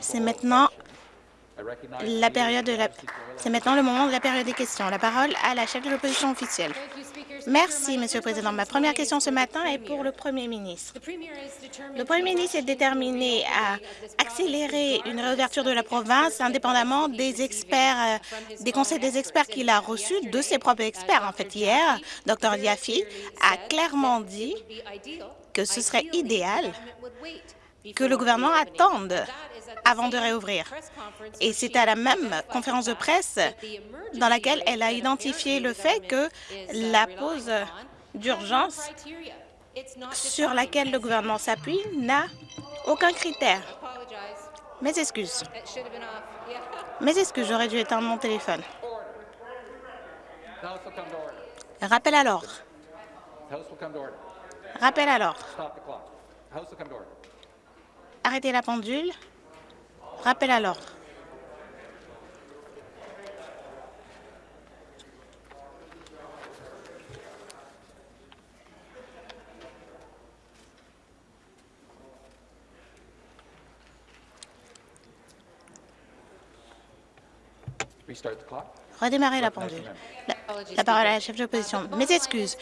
C'est maintenant la période de la... C'est maintenant le moment de la période des questions. La parole à la chef de l'opposition officielle. Merci, Monsieur le Président. Ma première question ce matin est pour le Premier ministre. Le Premier ministre est déterminé à accélérer une réouverture de la province indépendamment des experts, euh, des conseils des experts qu'il a reçus, de ses propres experts. En fait, hier, Dr Yafi a clairement dit que ce serait idéal que le gouvernement attende avant de réouvrir. Et c'est à la même conférence de presse dans laquelle elle a identifié le fait que la pause d'urgence sur laquelle le gouvernement s'appuie n'a aucun critère. Mes excuses. Mes excuses, j'aurais dû éteindre mon téléphone. Rappel à l'ordre. Rappel à l'ordre. Arrêtez la pendule. Rappel à l'ordre. Redémarrer la pendule. La, parole à la chef de l'opposition. Mes excuses.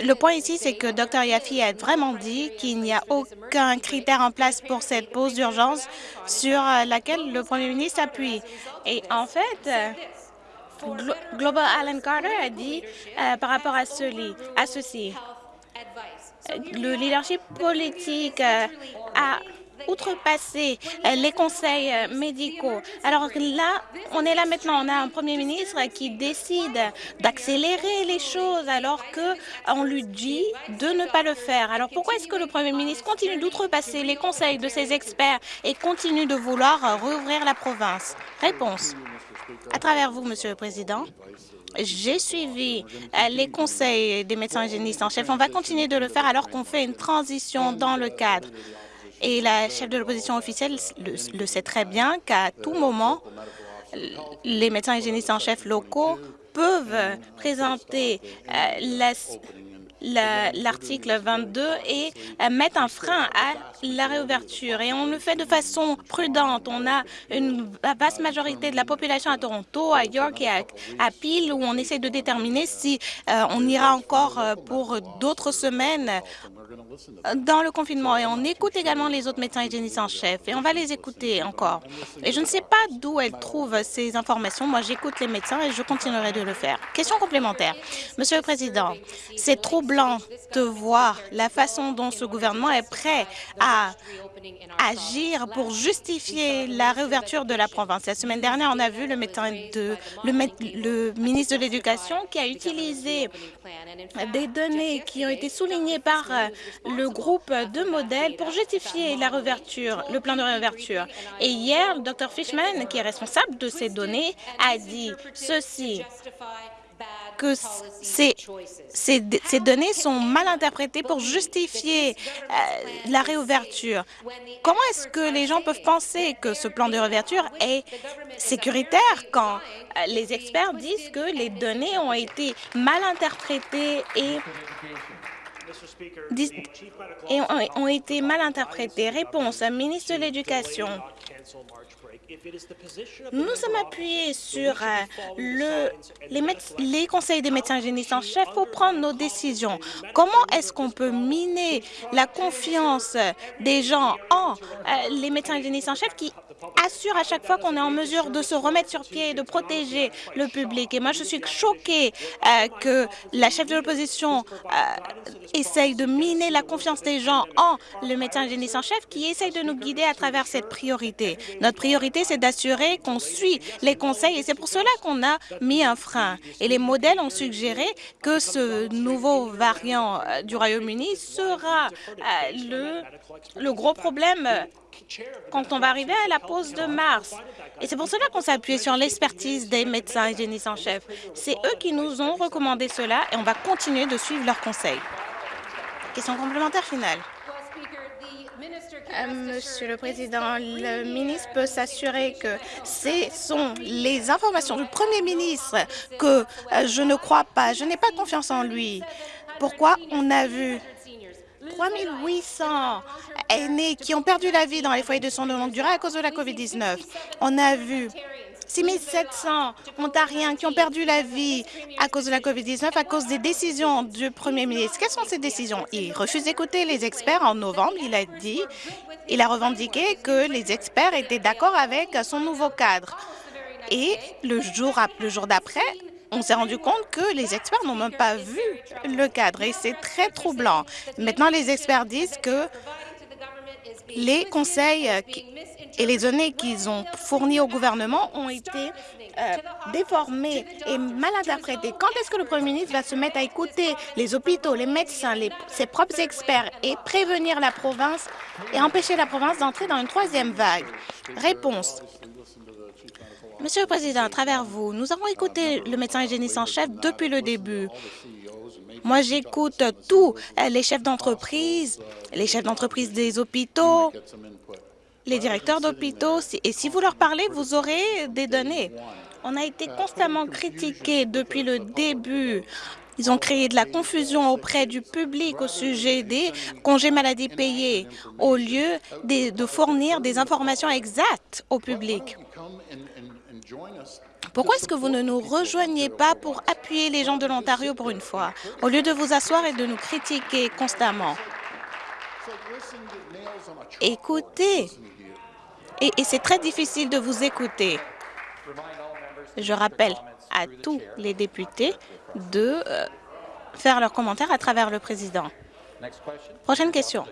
Le point ici, c'est que Dr Yafi a vraiment dit qu'il n'y a aucun critère en place pour cette pause d'urgence sur laquelle le premier ministre appuie. Et en fait, Global Allen Carter a dit euh, par rapport à, à ceci, le leadership politique euh, a outrepasser euh, les conseils euh, médicaux. Alors là, on est là maintenant, on a un premier ministre qui décide d'accélérer les choses alors qu'on lui dit de ne pas le faire. Alors pourquoi est-ce que le premier ministre continue d'outrepasser les conseils de ses experts et continue de vouloir rouvrir la province? Réponse. À travers vous, Monsieur le Président, j'ai suivi euh, les conseils des médecins hygiénistes en chef. On va continuer de le faire alors qu'on fait une transition dans le cadre et la chef de l'opposition officielle le, sait très bien qu'à tout moment, les médecins hygiénistes en chef locaux peuvent présenter euh, l'article 22 et euh, mettre un frein à la réouverture. Et on le fait de façon prudente. On a une vaste majorité de la population à Toronto, à York et à, Peel où on essaie de déterminer si euh, on ira encore pour d'autres semaines dans le confinement et on écoute également les autres médecins hygiénistes en chef et on va les écouter encore. Et je ne sais pas d'où elles trouvent ces informations. Moi, j'écoute les médecins et je continuerai de le faire. Question complémentaire. Monsieur le Président, c'est troublant de voir la façon dont ce gouvernement est prêt à agir pour justifier la réouverture de la province. La semaine dernière, on a vu le, médecin de, le, le ministre de l'Éducation qui a utilisé des données qui ont été soulignées par le groupe de modèles pour justifier la réouverture, le plan de réouverture. Et hier, le Dr Fishman, qui est responsable de ces données, a dit ceci que ces, données sont mal interprétées pour justifier euh, la réouverture. Comment est-ce que les gens peuvent penser que ce plan de réouverture est sécuritaire quand euh, les experts disent que les données ont été mal interprétées et ont, été mal interprétés. Réponse, ministre de l'Éducation. Nous sommes appuyés sur euh, le, les, conseils des médecins hygiénistes en chef pour prendre nos décisions. Comment est-ce qu'on peut miner la confiance des gens en euh, les médecins hygiénistes en chef qui assure à chaque fois qu'on est en mesure de se remettre sur pied et de protéger le public? Et moi, je suis choquée euh, que la chef de l'opposition essaye de miner la confiance des gens en le médecin hygiéniste en chef qui essaye de nous guider à travers cette priorité. Notre priorité, c'est d'assurer qu'on suit les conseils et c'est pour cela qu'on a mis un frein. Et les modèles ont suggéré que ce nouveau variant euh, du Royaume-Uni sera le, le gros problème quand on va arriver à la pause de mars. Et c'est pour cela qu'on s'est appuyé sur l'expertise des médecins hygiénistes en chef. C'est eux qui nous ont recommandé cela et on va continuer de suivre leurs conseils. Question complémentaire finale. Euh, Monsieur le Président, le ministre peut s'assurer que ce sont les informations du Premier ministre que euh, je ne crois pas. Je n'ai pas confiance en lui. Pourquoi on a vu 3800 aînés qui ont perdu la vie dans les foyers de soins de longue durée à cause de la COVID-19. On a vu 6700 Ontariens qui ont perdu la vie à cause de la COVID-19 à cause des décisions du premier ministre. Quelles sont ces décisions? Il refuse d'écouter les experts. En novembre, il a dit, il a revendiqué que les experts étaient d'accord avec son nouveau cadre. Et le jour, le jour d'après, on s'est rendu compte que les experts n'ont même pas vu le cadre et c'est très troublant. Maintenant, les experts disent que les conseils et les données qu'ils ont fournies au gouvernement ont été euh, déformées et mal interprétées. Quand est-ce que le premier ministre va se mettre à écouter les hôpitaux, les médecins, ses propres experts et prévenir la province et empêcher la province d'entrer dans une troisième vague? Réponse. Monsieur le Président, à travers vous, nous avons écouté le médecin hygiéniste en chef depuis le début. Moi, j'écoute tous les chefs d'entreprise, les chefs d'entreprise des hôpitaux, les directeurs d'hôpitaux, et si vous leur parlez, vous aurez des données. On a été constamment critiqués depuis le début. Ils ont créé de la confusion auprès du public au sujet des congés maladie payés, au lieu de, fournir des informations exactes au public. Pourquoi est-ce que vous ne nous rejoignez pas pour appuyer les gens de l'Ontario pour une fois, au lieu de vous asseoir et de nous critiquer constamment? Écoutez, et, c'est très difficile de vous écouter. Je rappelle à tous les députés de euh, faire leurs commentaires à travers le président. Prochaine question.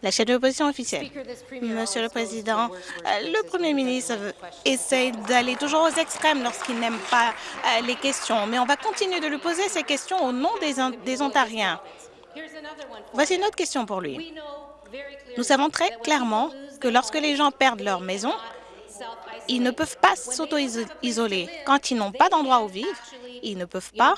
La chef de l'opposition officielle. Monsieur le Président, euh, le Premier ministre essaie d'aller toujours aux extrêmes lorsqu'il n'aime pas euh, les questions, mais on va continuer de lui poser ces questions au nom des Ontariens. Voici une autre question pour lui. Nous savons très clairement que lorsque les gens perdent leur maison, ils ne peuvent pas s'auto-isoler. Quand ils n'ont pas d'endroit où vivre, ils ne peuvent pas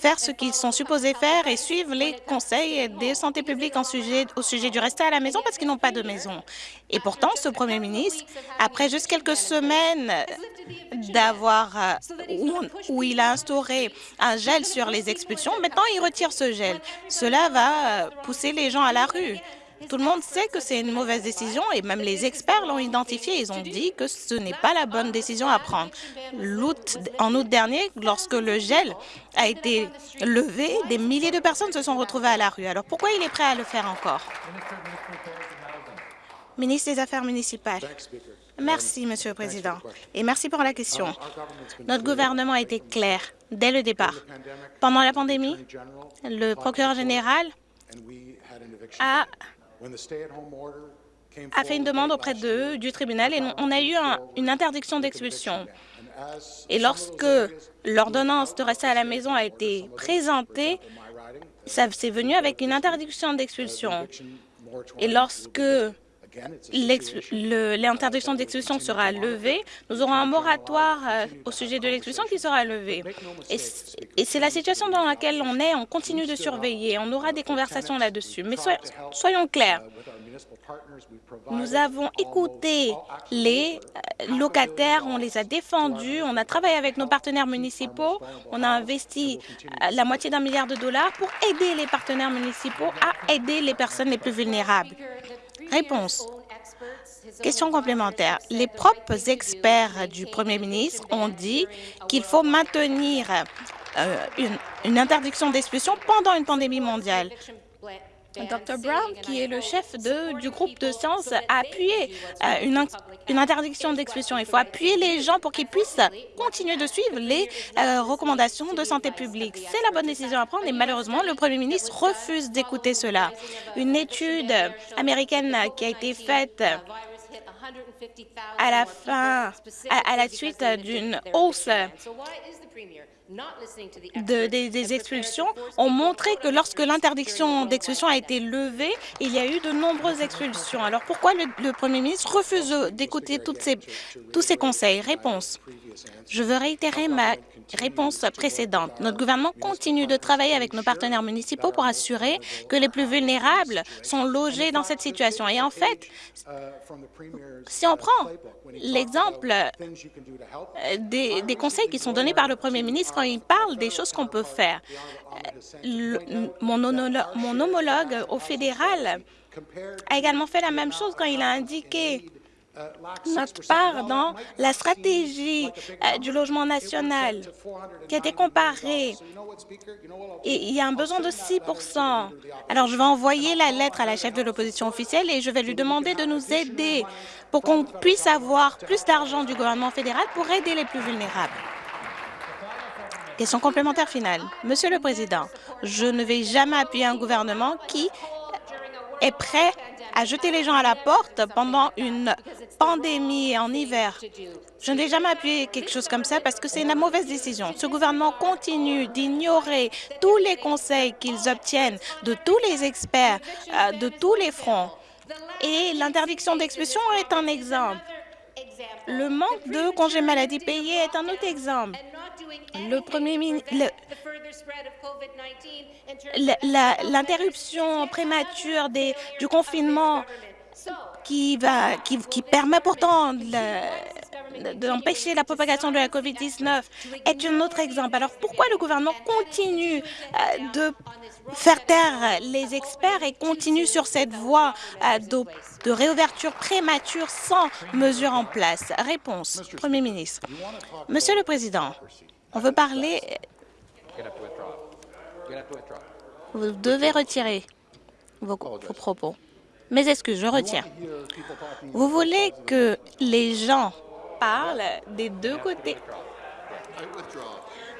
faire ce qu'ils sont supposés faire et suivre les conseils des santé publique en sujet, au sujet du rester à la maison parce qu'ils n'ont pas de maison. Et pourtant, ce premier ministre, après juste quelques semaines d'avoir euh, où, il a instauré un gel sur les expulsions, maintenant il retire ce gel. Cela va pousser les gens à la rue. Tout le monde sait que c'est une mauvaise décision et même les experts l'ont identifié. Ils ont dit que ce n'est pas la bonne décision à prendre. en août dernier, lorsque le gel a été levé, des milliers de personnes se sont retrouvées à la rue. Alors pourquoi il est prêt à le faire encore? Ministre des Affaires municipales. Merci, Monsieur le Président, et merci pour la question. Notre gouvernement a été clair dès le départ. Pendant la pandémie, le procureur général a a fait une demande auprès du tribunal, et on a eu une interdiction d'expulsion. Et lorsque l'ordonnance de rester à la maison a été présentée, ça s'est venu avec une interdiction d'expulsion. Et lorsque l'interdiction d'expulsion sera levée, nous aurons un moratoire euh, au sujet de l'expulsion qui sera levé. Et c'est la situation dans laquelle on est. On continue de surveiller. On aura des conversations là-dessus. Mais soyons clairs. Nous avons écouté les euh, locataires, on les a défendus, on a travaillé avec nos partenaires municipaux, on a investi euh, la moitié d'un milliard de dollars pour aider les partenaires municipaux à aider les personnes les plus vulnérables. Réponse. Question complémentaire. Les propres experts du Premier ministre ont dit qu'il faut maintenir euh, une, interdiction d'expulsion pendant une pandémie mondiale. Dr. Brown, qui est le chef de, du groupe de sciences, a appuyé euh, une, une, interdiction d'expulsion. Il faut appuyer les gens pour qu'ils puissent continuer de suivre les euh, recommandations de santé publique. C'est la bonne décision à prendre et malheureusement, le premier ministre refuse d'écouter cela. Une étude américaine qui a été faite à la fin, à la suite d'une hausse des, expulsions ont montré que lorsque l'interdiction d'expulsion a été levée, il y a eu de nombreuses expulsions. Alors pourquoi le, Premier ministre refuse d'écouter tous ces conseils? Réponse. Je veux réitérer ma réponse précédente. Notre gouvernement continue de travailler avec nos partenaires municipaux pour assurer que les plus vulnérables sont logés dans cette situation. Et en fait, si on prend l'exemple euh, des, des conseils qui sont donnés par le Premier ministre quand il parle des choses qu'on peut faire. mon, mon homologue au fédéral a également fait la même chose quand il a indiqué notre part dans la stratégie euh, du logement national qui a été comparée. Il y a un besoin de 6 Alors, je vais envoyer la lettre à la chef de l'opposition officielle et je vais lui demander de nous aider pour qu'on puisse avoir plus d'argent du gouvernement fédéral pour aider les plus vulnérables. Question complémentaire finale. Monsieur le Président, je ne vais jamais appuyer un gouvernement qui est prêt à jeter les gens à la porte pendant une pandémie en hiver. Je n'ai jamais appuyé quelque chose comme ça parce que c'est une mauvaise décision. Ce gouvernement continue d'ignorer tous les conseils qu'ils obtiennent de tous les experts, euh, de tous les fronts. Et l'interdiction d'expulsion est un exemple. Le manque de congés maladie payés est un autre exemple. Le premier ministre, l'interruption prémature du confinement qui, permet pourtant d'empêcher la propagation de la COVID-19 est un autre exemple. Alors pourquoi le gouvernement continue euh, de faire taire les experts et continue sur cette voie euh, de, de réouverture prémature sans mesure en place? Réponse, Premier ministre. Monsieur le Président, on veut parler vous devez retirer vos, propos. Mes excuses, je retiens? Vous voulez que les gens parlent des deux côtés?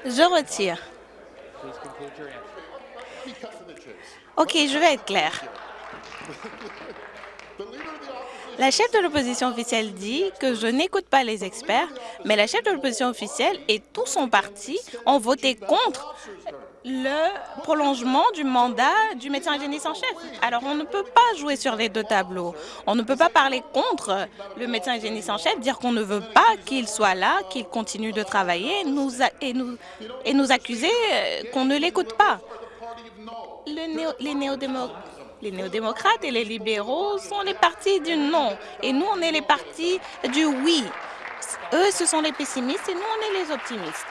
Je retire. OK, je vais être clair. La chef de l'opposition officielle dit que je n'écoute pas les experts, mais la chef de l'opposition officielle et tout son parti ont voté contre le prolongement du mandat du médecin hygiéniste en chef. Alors, on ne peut pas jouer sur les deux tableaux. On ne peut pas parler contre le médecin hygiéniste en chef, dire qu'on ne veut pas qu'il soit là, qu'il continue de travailler et, nous, accuser euh, qu'on ne l'écoute pas. les, les néo-démocrates et les libéraux sont les partis du non. Et nous, on est les partis du oui. Eux, ce sont les pessimistes et nous, on est les optimistes.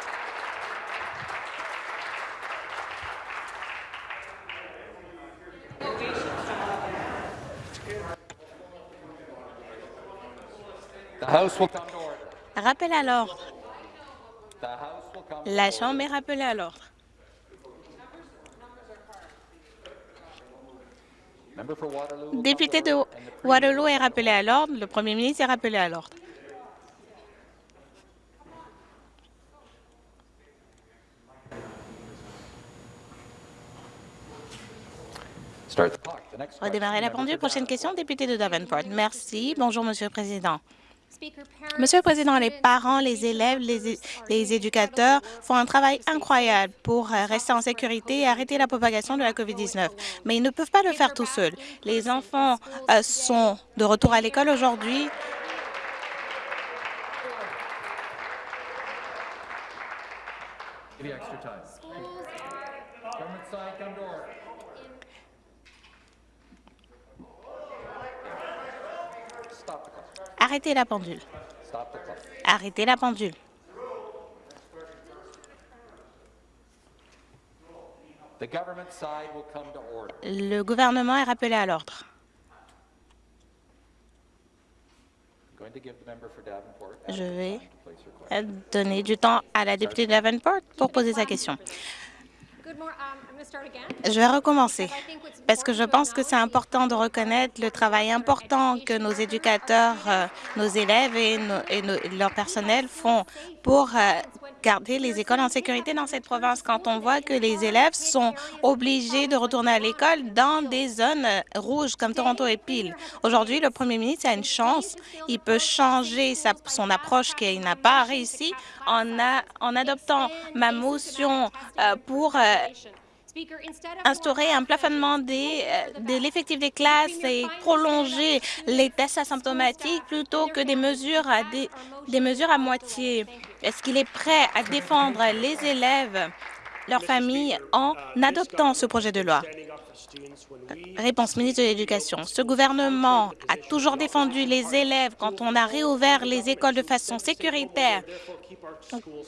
Rappel à l'ordre. La Chambre est rappelée à l'ordre. Député de Waterloo est rappelé à l'ordre. Le Premier ministre est rappelé à l'ordre. Redémarrer la pendule. Prochaine question, député de Davenport. Merci. Bonjour, Monsieur le Président. Monsieur le Président, les parents, les élèves, les, éducateurs font un travail incroyable pour euh, rester en sécurité et arrêter la propagation de la COVID-19. Mais ils ne peuvent pas le faire tout seuls. Les enfants euh, sont de retour à l'école aujourd'hui. Arrêtez la pendule. Arrêtez la pendule. Le gouvernement est rappelé à l'ordre. Je vais donner du temps à la députée de Davenport pour poser sa question. Je vais recommencer parce que je pense que c'est important de reconnaître le travail important que nos éducateurs, euh, nos élèves et, leur personnel font pour euh, garder les écoles en sécurité dans cette province quand on voit que les élèves sont obligés de retourner à l'école dans des zones euh, rouges comme Toronto et Peel. Aujourd'hui, le premier ministre a une chance. Il peut changer son approche qu'il n'a pas réussi en, en, adoptant ma motion pour instaurer un plafonnement euh, de l'effectif des classes et prolonger les tests asymptomatiques plutôt que des mesures à, des, mesures à moitié. Est-ce qu'il est prêt à défendre les élèves, leurs familles, en adoptant ce projet de loi? Réponse ministre de l'Éducation. Ce gouvernement a toujours défendu les élèves quand on a réouvert les écoles de façon sécuritaire.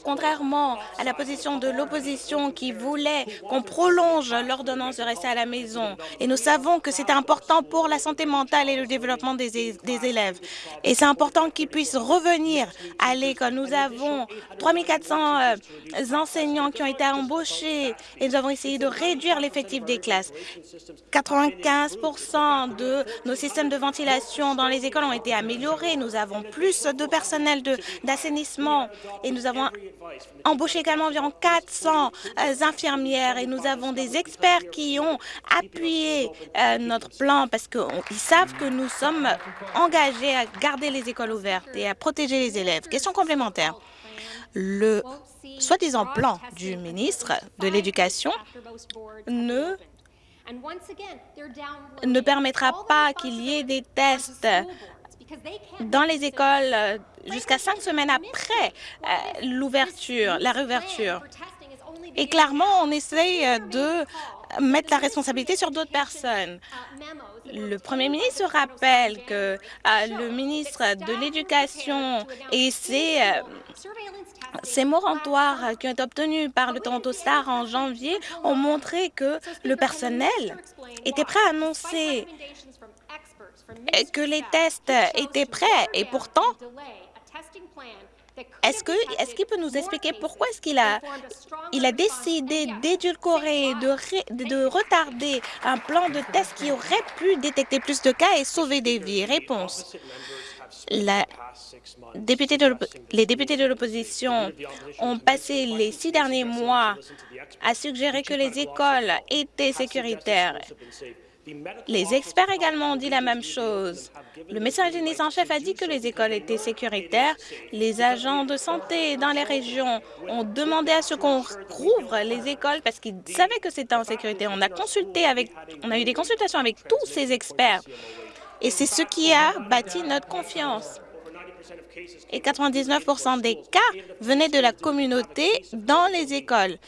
Contrairement à la position de l'opposition qui voulait qu'on prolonge l'ordonnance de rester à la maison, et nous savons que c'est important pour la santé mentale et le développement des, élèves. Et c'est important qu'ils puissent revenir à l'école. Nous avons 3400 euh, enseignants qui ont été embauchés et nous avons essayé de réduire l'effectif des classes. 95% de nos systèmes de ventilation dans les écoles ont été améliorés. Nous avons plus de personnel d'assainissement et nous avons embauché également environ 400 euh, infirmières et nous avons des experts qui ont appuyé euh, notre plan parce qu'ils savent que nous sommes engagés à garder les écoles ouvertes et à protéger les élèves. Question complémentaire. Le soi-disant plan du ministre de l'Éducation ne ne permettra pas qu'il y ait des tests dans les écoles euh, jusqu'à cinq semaines après euh, l'ouverture, la réouverture. Et clairement, on essaye euh, de mettre la responsabilité sur d'autres personnes. Le premier ministre rappelle que le ministre de l'Éducation et ses ces morantoirs qui ont été obtenus par le Toronto Star en janvier ont montré que le personnel était prêt à annoncer que les tests étaient prêts et pourtant, est-ce qu'il est peut nous expliquer pourquoi est-ce qu'il a, il a décidé d'édulcorer, de, de retarder un plan de test qui aurait pu détecter plus de cas et sauver des vies? Réponse. Les députés de l'opposition ont passé les six derniers mois à suggérer que les écoles étaient sécuritaires. Les experts également ont dit la même chose. Le médecin hygiéniste en chef a dit que les écoles étaient sécuritaires. Les agents de santé dans les régions ont demandé à ce qu'on rouvre les écoles parce qu'ils savaient que c'était en sécurité. On a consulté avec, on a eu des consultations avec tous ces experts. Et c'est ce qui a bâti notre confiance et 99% des cas venaient de la communauté dans les écoles.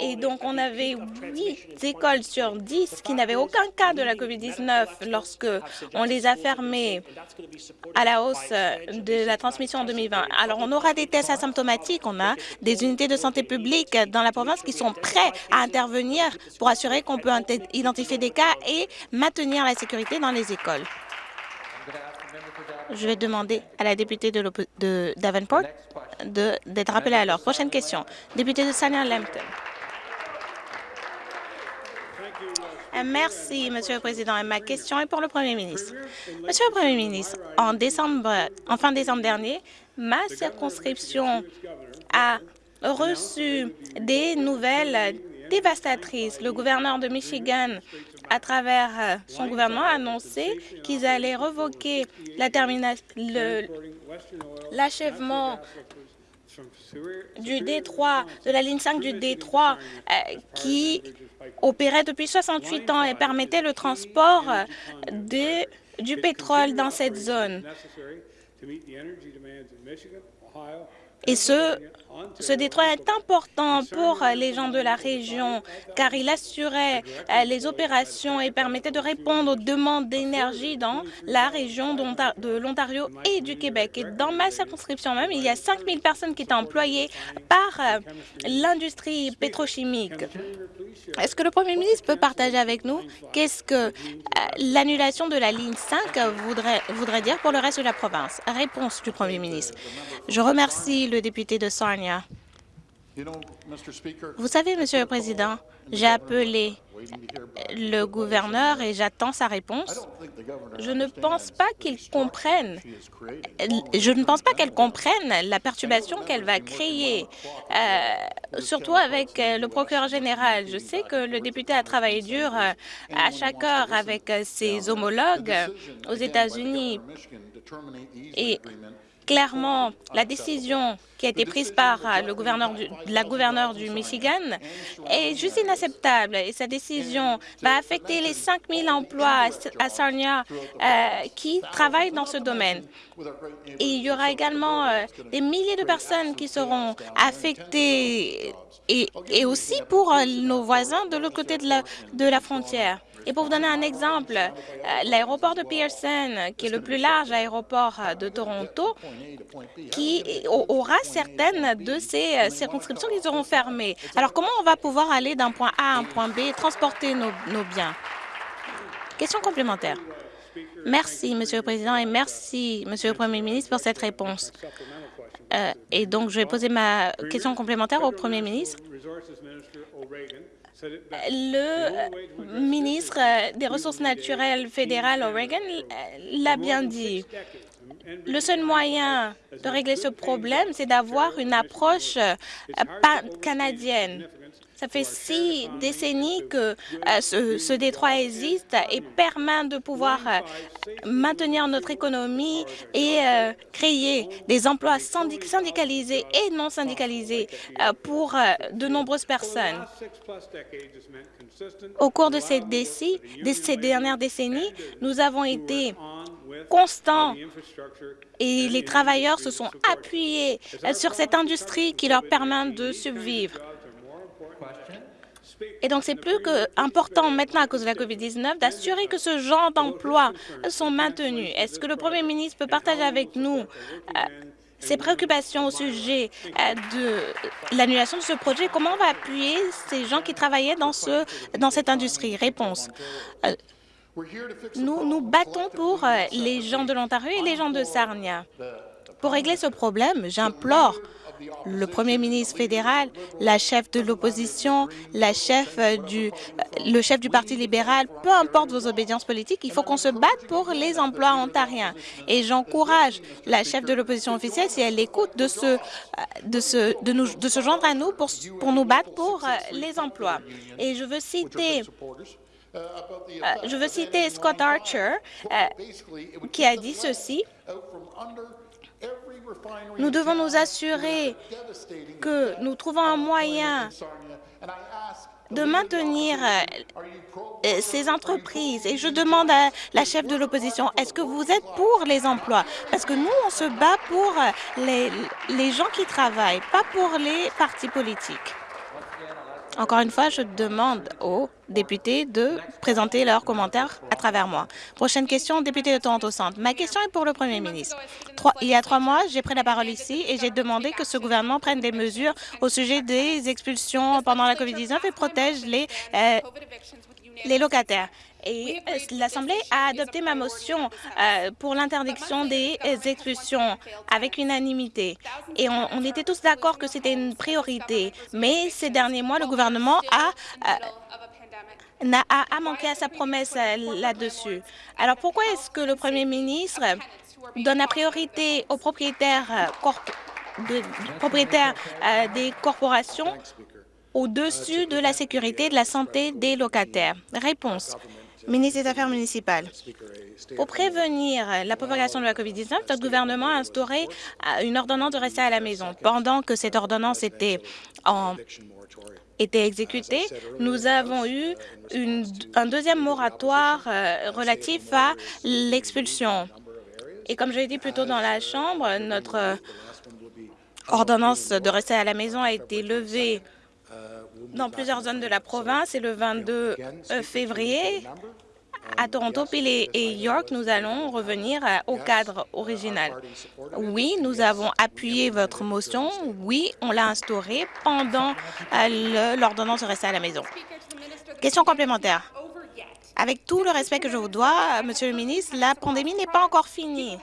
Et donc, on avait huit écoles sur 10 qui n'avaient aucun cas de la COVID-19 lorsque on les a fermées à la hausse de la transmission en 2020. Alors, on aura des tests asymptomatiques. On a des unités de santé publique dans la province qui sont prêts à intervenir pour assurer qu'on peut identifier des cas et maintenir la sécurité dans les écoles. Je vais demander à la députée de, de Davenport d'être rappelée à l'heure. Prochaine question. Député de Sarnia Lambton. Euh, merci, Monsieur le Président. Et ma question est pour le Premier ministre. Monsieur le Premier ministre, en, décembre, en fin décembre dernier, ma circonscription a reçu des nouvelles dévastatrices. Le gouverneur de Michigan à travers euh, son gouvernement, a annoncé qu'ils allaient revoquer l'achèvement du Détroit, de la ligne 5 du Détroit, euh, qui opérait depuis 68 ans et permettait le transport euh, du pétrole dans cette zone. Et ce, ce détroit est important pour les gens de la région car il assurait euh, les opérations et permettait de répondre aux demandes d'énergie dans la région de l'Ontario et du Québec. Et dans ma circonscription même, il y a 5 000 personnes qui étaient employées par euh, l'industrie pétrochimique. Est-ce que le Premier ministre peut partager avec nous qu'est-ce que euh, l'annulation de la ligne 5 voudrait, dire pour le reste de la province? Réponse du Premier ministre. Je remercie le député de Vous savez, Monsieur le Président, j'ai appelé le gouverneur et j'attends sa réponse. Je ne pense pas qu'il comprenne. Je ne pense pas qu'elle comprenne la perturbation qu'elle va créer, euh, surtout avec le procureur général. Je sais que le député a travaillé dur euh, à chaque heure avec ses homologues aux États-Unis et clairement la décision qui a été prise par euh, le gouverneur la gouverneure du Michigan est juste inacceptable et sa décision va affecter les 5 000 emplois à Sarnia euh, qui travaillent dans ce domaine. Et il y aura également euh, des milliers de personnes qui seront affectées et, et aussi pour nos voisins de l'autre côté de la, de la frontière. Et pour vous donner un exemple, euh, l'aéroport de Pearson, qui est le plus large aéroport de Toronto, qui aura certaines de ces circonscriptions qui seront fermées. Alors, comment on va pouvoir aller d'un point A à un point B et transporter nos, biens? Question complémentaire. Merci, Monsieur le Président, et merci, Monsieur le Premier ministre, pour cette réponse. Euh, et donc, je vais poser ma question complémentaire au Premier ministre. Le ministre des Ressources naturelles fédéral O'Regan l'a bien dit. Le seul moyen de régler ce problème, c'est d'avoir une approche canadienne. Ça fait six décennies que euh, ce, détroit existe et permet de pouvoir euh, maintenir notre économie et euh, créer des emplois syndicalisés et non syndicalisés pour de nombreuses personnes. Au cours de ces, de ces dernières décennies, nous avons été constants et les travailleurs se sont appuyés sur cette industrie qui leur permet de survivre. Et donc, c'est plus que important maintenant, à cause de la COVID-19, d'assurer que ce genre d'emplois sont maintenus. Est-ce que le Premier ministre peut partager avec nous euh, ses préoccupations au sujet euh, de l'annulation de ce projet? Comment on va appuyer ces gens qui travaillaient dans, ce, dans cette industrie? Réponse. Euh, nous nous battons pour les gens de l'Ontario et les gens de Sarnia. Pour régler ce problème, j'implore le premier ministre fédéral, la chef de l'opposition, la chef du, le chef du Parti libéral, peu importe vos obédiences politiques, il faut qu'on se batte pour les emplois ontariens. Et j'encourage la chef de l'opposition officielle, si elle écoute, de se, de se, de nous, de joindre à nous pour, pour nous battre pour euh, les emplois. Et je veux citer euh, je veux citer Scott Archer, euh, qui a dit ceci. Nous devons nous assurer que nous trouvons un moyen de maintenir euh, ces entreprises. Et je demande à la chef de l'opposition, est-ce que vous êtes pour les emplois? Parce que nous, on se bat pour les, les gens qui travaillent, pas pour les partis politiques. Encore une fois, je demande aux députés de présenter leurs commentaires à travers moi. Prochaine question, député de Toronto Centre. Ma question est pour le premier ministre. il y a trois mois, j'ai pris la parole ici et j'ai demandé que ce gouvernement prenne des mesures au sujet des expulsions pendant la COVID-19 et protège les, euh, les locataires et euh, l'Assemblée a adopté ma motion euh, pour l'interdiction des expulsions avec unanimité. Et on, était tous d'accord que c'était une priorité. Mais ces derniers mois, le gouvernement a euh, a, manqué à sa promesse là-dessus. Alors pourquoi est-ce que le premier ministre donne la priorité aux propriétaires, propriétaires des corporations au-dessus de la sécurité et de la santé des locataires? Réponse ministre des Affaires municipales. Pour prévenir la propagation de la COVID-19, notre gouvernement a instauré euh, une ordonnance de rester à la maison. Pendant que cette ordonnance était en était exécutée, nous avons eu un deuxième moratoire euh, relatif à l'expulsion. Et comme je l'ai dit plus tôt dans la Chambre, notre euh, ordonnance de rester à la maison a été levée dans plusieurs zones de la province et le 22 euh, février, à Toronto, Peel et York, nous allons revenir euh, au cadre original. Oui, nous avons appuyé votre motion. Oui, on l'a instauré pendant euh, l'ordonnance de rester à la maison. Question complémentaire. Avec tout le respect que je vous dois, Monsieur le ministre, la pandémie n'est pas encore finie.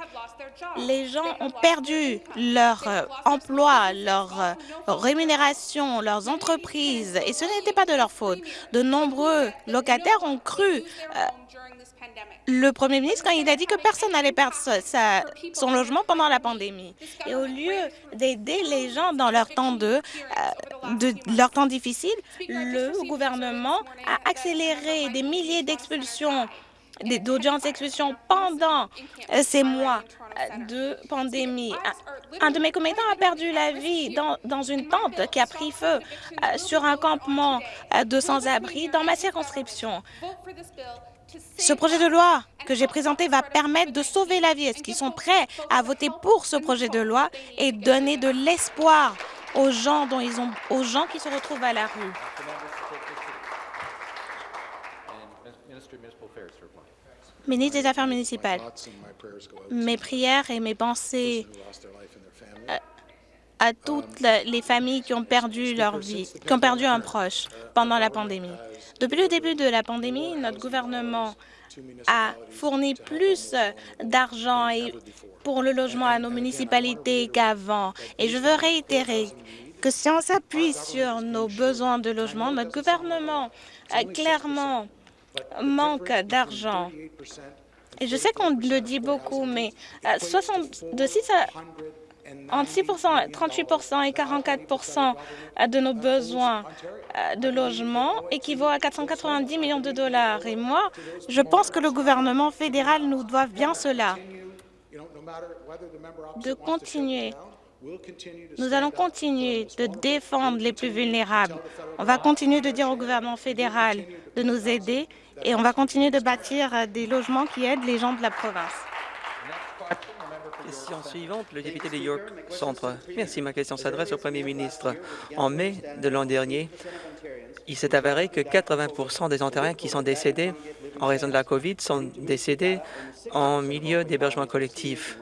Les gens ont perdu leur euh, emploi, leur euh, rémunération, leurs entreprises, et ce n'était pas de leur faute. De nombreux locataires ont cru euh, le premier ministre quand il a dit que personne n'allait perdre son logement pendant la pandémie. Et au lieu d'aider les gens dans leur temps, de, de, leur temps difficile, le gouvernement a accéléré des milliers d'expulsions d'audiences pendant ces mois de pandémie. Un de mes commettants a perdu la vie dans, dans une tente qui a pris feu euh, sur un campement euh, de sans-abri dans ma circonscription. Ce projet de loi que j'ai présenté va permettre de sauver la vie. Est-ce qu'ils sont prêts à voter pour ce projet de loi et donner de l'espoir aux gens dont ils ont, aux gens qui se retrouvent à la rue? Ministre des Affaires municipales, mes prières et mes pensées à toutes les familles qui ont perdu leur vie, qui ont perdu un proche pendant la pandémie. Depuis le début de la pandémie, notre gouvernement a fourni plus d'argent pour le logement à nos municipalités qu'avant. Et je veux réitérer que si on s'appuie sur nos besoins de logement, notre gouvernement clairement manque d'argent. Et je sais qu'on le dit beaucoup, mais 60, de 6 à entre 6 38 et 44% de nos besoins euh, de logement équivaut à 490 millions de dollars. Et moi, je pense que le gouvernement fédéral nous doit bien cela, de continuer nous allons continuer de défendre les plus vulnérables. On va continuer de dire au gouvernement fédéral de nous aider et on va continuer de bâtir des logements qui aident les gens de la province. Question suivante, le député de York Centre. Merci. Ma question s'adresse au premier ministre. En mai de l'an dernier, il s'est avéré que 80% des Ontariens qui sont décédés en raison de la COVID sont décédés en milieu d'hébergement collectif.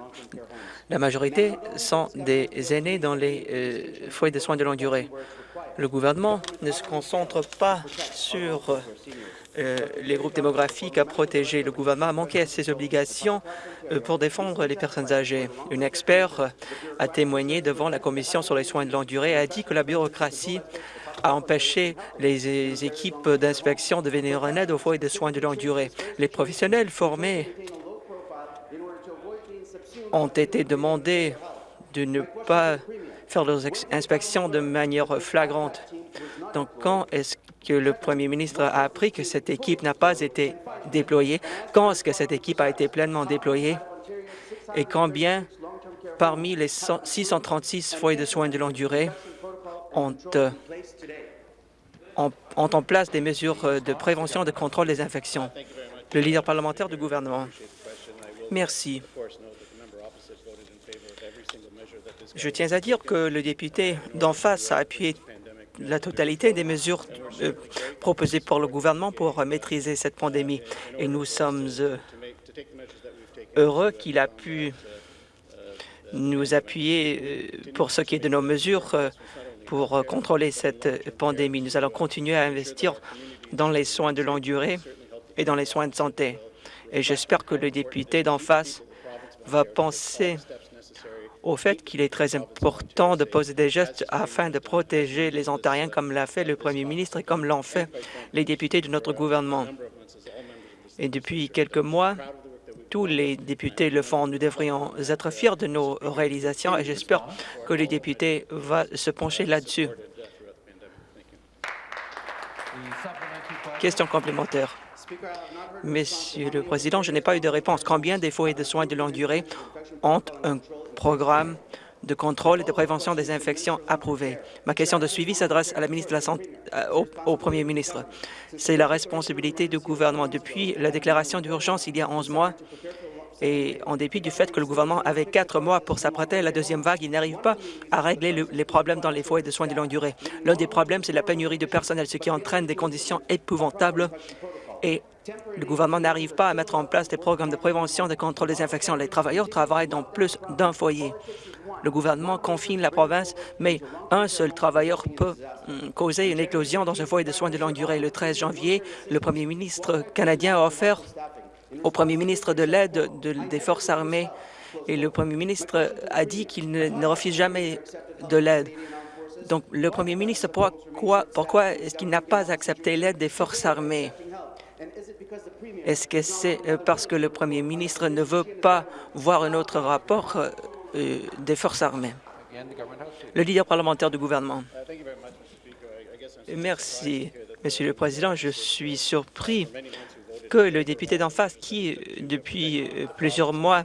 La majorité sont des aînés dans les euh, foyers de soins de longue durée. Le gouvernement ne se concentre pas sur euh, les groupes démographiques à protéger. Le gouvernement a manqué à ses obligations euh, pour défendre les personnes âgées. Une expert a témoigné devant la Commission sur les soins de longue durée et a dit que la bureaucratie a empêché les équipes d'inspection de venir en aide aux foyers de soins de longue durée. Les professionnels formés ont été demandés de ne pas faire leurs inspections de manière flagrante. Donc, quand est-ce que le premier ministre a appris que cette équipe n'a pas été déployée? Quand est-ce que cette équipe a été pleinement déployée? Et combien, parmi les 636 foyers de soins de longue durée, ont, euh, ont, en place des mesures euh, de prévention de contrôle des infections? Le leader parlementaire du gouvernement. Merci. Je tiens à dire que le député d'en face a appuyé la totalité des mesures euh, proposées par le gouvernement pour maîtriser cette pandémie. Et nous sommes euh, heureux qu'il a pu nous appuyer euh, pour ce qui est de nos mesures pour contrôler cette pandémie. Nous allons continuer à investir dans les soins de longue durée et dans les soins de santé. Et j'espère que le député d'en face va penser au fait qu'il est très important de poser des gestes afin de protéger les Ontariens comme l'a fait le premier ministre et comme l'ont fait les députés de notre gouvernement. Et depuis quelques mois, tous les députés le font. Nous devrions être fiers de nos réalisations et j'espère que les députés vont se pencher là-dessus. Question complémentaire. Monsieur le Président, je n'ai pas eu de réponse. Combien des foyers de soins de longue durée ont un programme de contrôle et de prévention des infections approuvé. Ma question de suivi s'adresse à la ministre de la Santé, euh, au, Premier ministre. C'est la responsabilité du gouvernement. Depuis la déclaration d'urgence il y a 11 mois, et en dépit du fait que le gouvernement avait quatre mois pour s'apprêter à la deuxième vague, il n'arrive pas à régler les problèmes dans les foyers de soins de longue durée. L'un des problèmes, c'est la pénurie de personnel, ce qui entraîne des conditions épouvantables et le gouvernement n'arrive pas à mettre en place des programmes de prévention de contrôle des infections. Les travailleurs travaillent dans plus d'un foyer. Le gouvernement confine la province, mais un seul travailleur peut hum, causer une éclosion dans un foyer de soins de longue durée. Le 13 janvier, le premier ministre canadien a offert au premier ministre de l'aide des forces armées et le premier ministre a dit qu'il ne, refuse jamais de l'aide. Donc, le premier ministre, pourquoi, est-ce qu'il n'a pas accepté l'aide des forces armées? Est-ce que c'est euh, parce que le premier ministre ne veut pas voir un autre rapport euh, euh, des forces armées? Le leader parlementaire du gouvernement. Merci, Monsieur le Président. Je suis surpris que le député d'en face, qui, depuis plusieurs mois,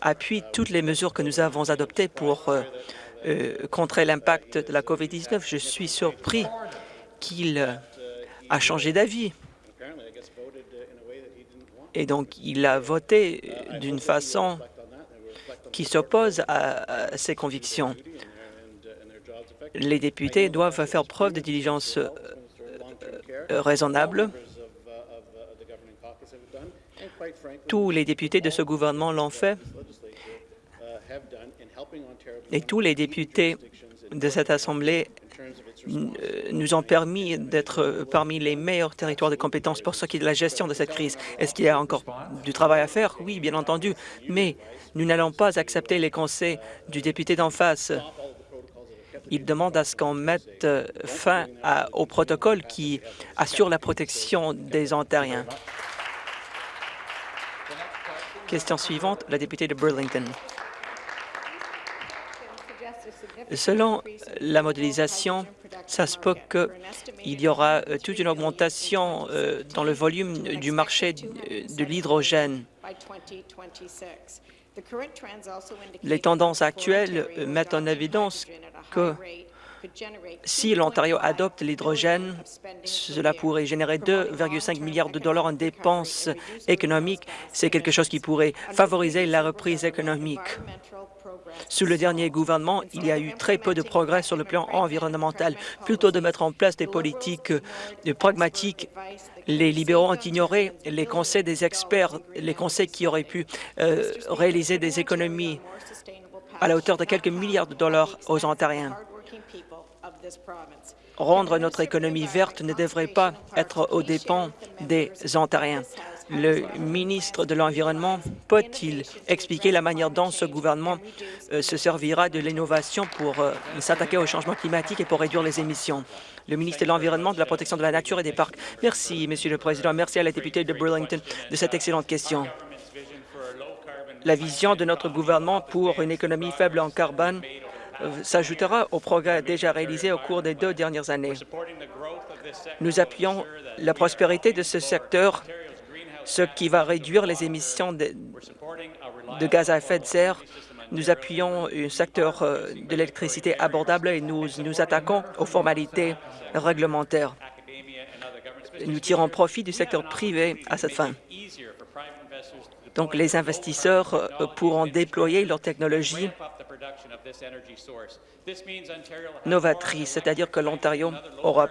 appuie toutes les mesures que nous avons adoptées pour contrer l'impact de la COVID-19, je suis surpris qu'il a changé d'avis et donc, il a voté d'une façon qui s'oppose à, ses convictions. Les députés doivent faire preuve de diligence euh, raisonnable Tous les députés de ce gouvernement l'ont fait et tous les députés de cette Assemblée nous ont permis d'être parmi les meilleurs territoires de compétences pour ce qui est de la gestion de cette crise. Est-ce qu'il y a encore du travail à faire? Oui, bien entendu, mais nous n'allons pas accepter les conseils du député d'en face. Il demande à ce qu'on mette fin au protocole qui assure la protection des Ontariens. Question suivante, la députée de Burlington. Selon la modélisation, ça se peut qu'il y aura euh, toute une augmentation euh, dans le volume du marché de l'hydrogène. Les tendances actuelles mettent en évidence que si l'Ontario adopte l'hydrogène, cela pourrait générer 2,5 milliards de dollars en dépenses économiques. C'est quelque chose qui pourrait favoriser la reprise économique. Sous le dernier gouvernement, il y a eu très peu de progrès sur le plan environnemental. Plutôt de mettre en place des politiques pragmatiques, les libéraux ont ignoré les conseils des experts, les conseils qui auraient pu euh, réaliser des économies à la hauteur de quelques milliards de dollars aux Ontariens? Rendre notre économie verte ne devrait pas être aux dépens des Ontariens. Le ministre de l'Environnement peut-il expliquer la manière dont ce gouvernement euh, se servira de l'innovation pour euh, s'attaquer au changement climatique et pour réduire les émissions? Le ministre de l'Environnement, de la Protection de la Nature et des Parcs. Merci, Monsieur le Président. Merci à la députée de Burlington de cette excellente question. La vision de notre gouvernement pour une économie faible en carbone s'ajoutera aux progrès déjà réalisés au cours des deux dernières années. Nous appuyons la prospérité de ce secteur ce qui va réduire les émissions de, gaz à effet de serre. Nous appuyons un secteur euh, de l'électricité abordable et nous nous attaquons aux formalités réglementaires. Nous tirons profit du secteur privé à cette fin. Donc, les investisseurs euh, pourront déployer leur technologie novatrice, c'est-à-dire que l'Ontario aura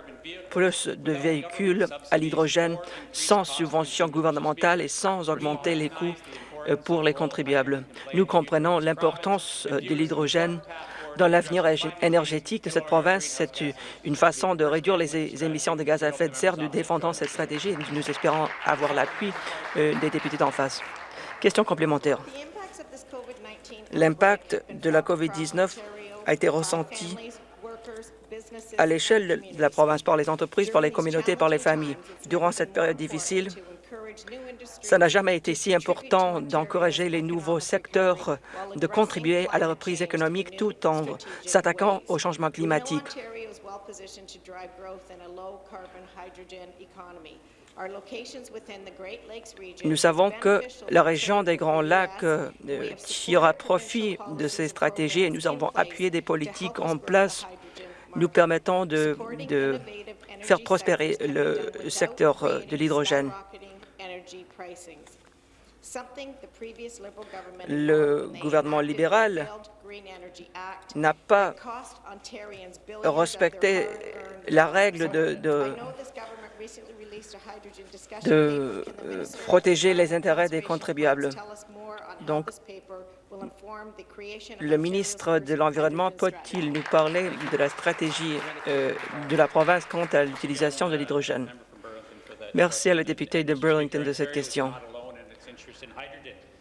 plus de véhicules à l'hydrogène sans subvention gouvernementale et sans augmenter les coûts euh, pour les contribuables. Nous comprenons l'importance euh, de l'hydrogène dans l'avenir énergétique de cette province. C'est une façon de réduire les émissions de gaz à effet de serre. Nous défendons cette stratégie et nous espérons avoir l'appui euh, des députés d'en face. Question complémentaire. L'impact de la COVID-19 a été ressenti à l'échelle de la province par les entreprises, par les communautés, par les familles. Durant cette période difficile, ça n'a jamais été si important d'encourager les nouveaux secteurs de contribuer à la reprise économique tout en s'attaquant au changement climatique. Nous savons que la région des Grands Lacs euh, tirera profit de ces stratégies et nous avons appuyé des politiques en place nous permettant de, de faire prospérer le secteur euh, de l'hydrogène. Le gouvernement libéral n'a pas respecté la règle de, de, de euh, protéger les intérêts des contribuables. Donc, le ministre de l'Environnement peut-il nous parler de la stratégie euh, de la province quant à l'utilisation de l'hydrogène? Merci à la députée de Burlington de cette question.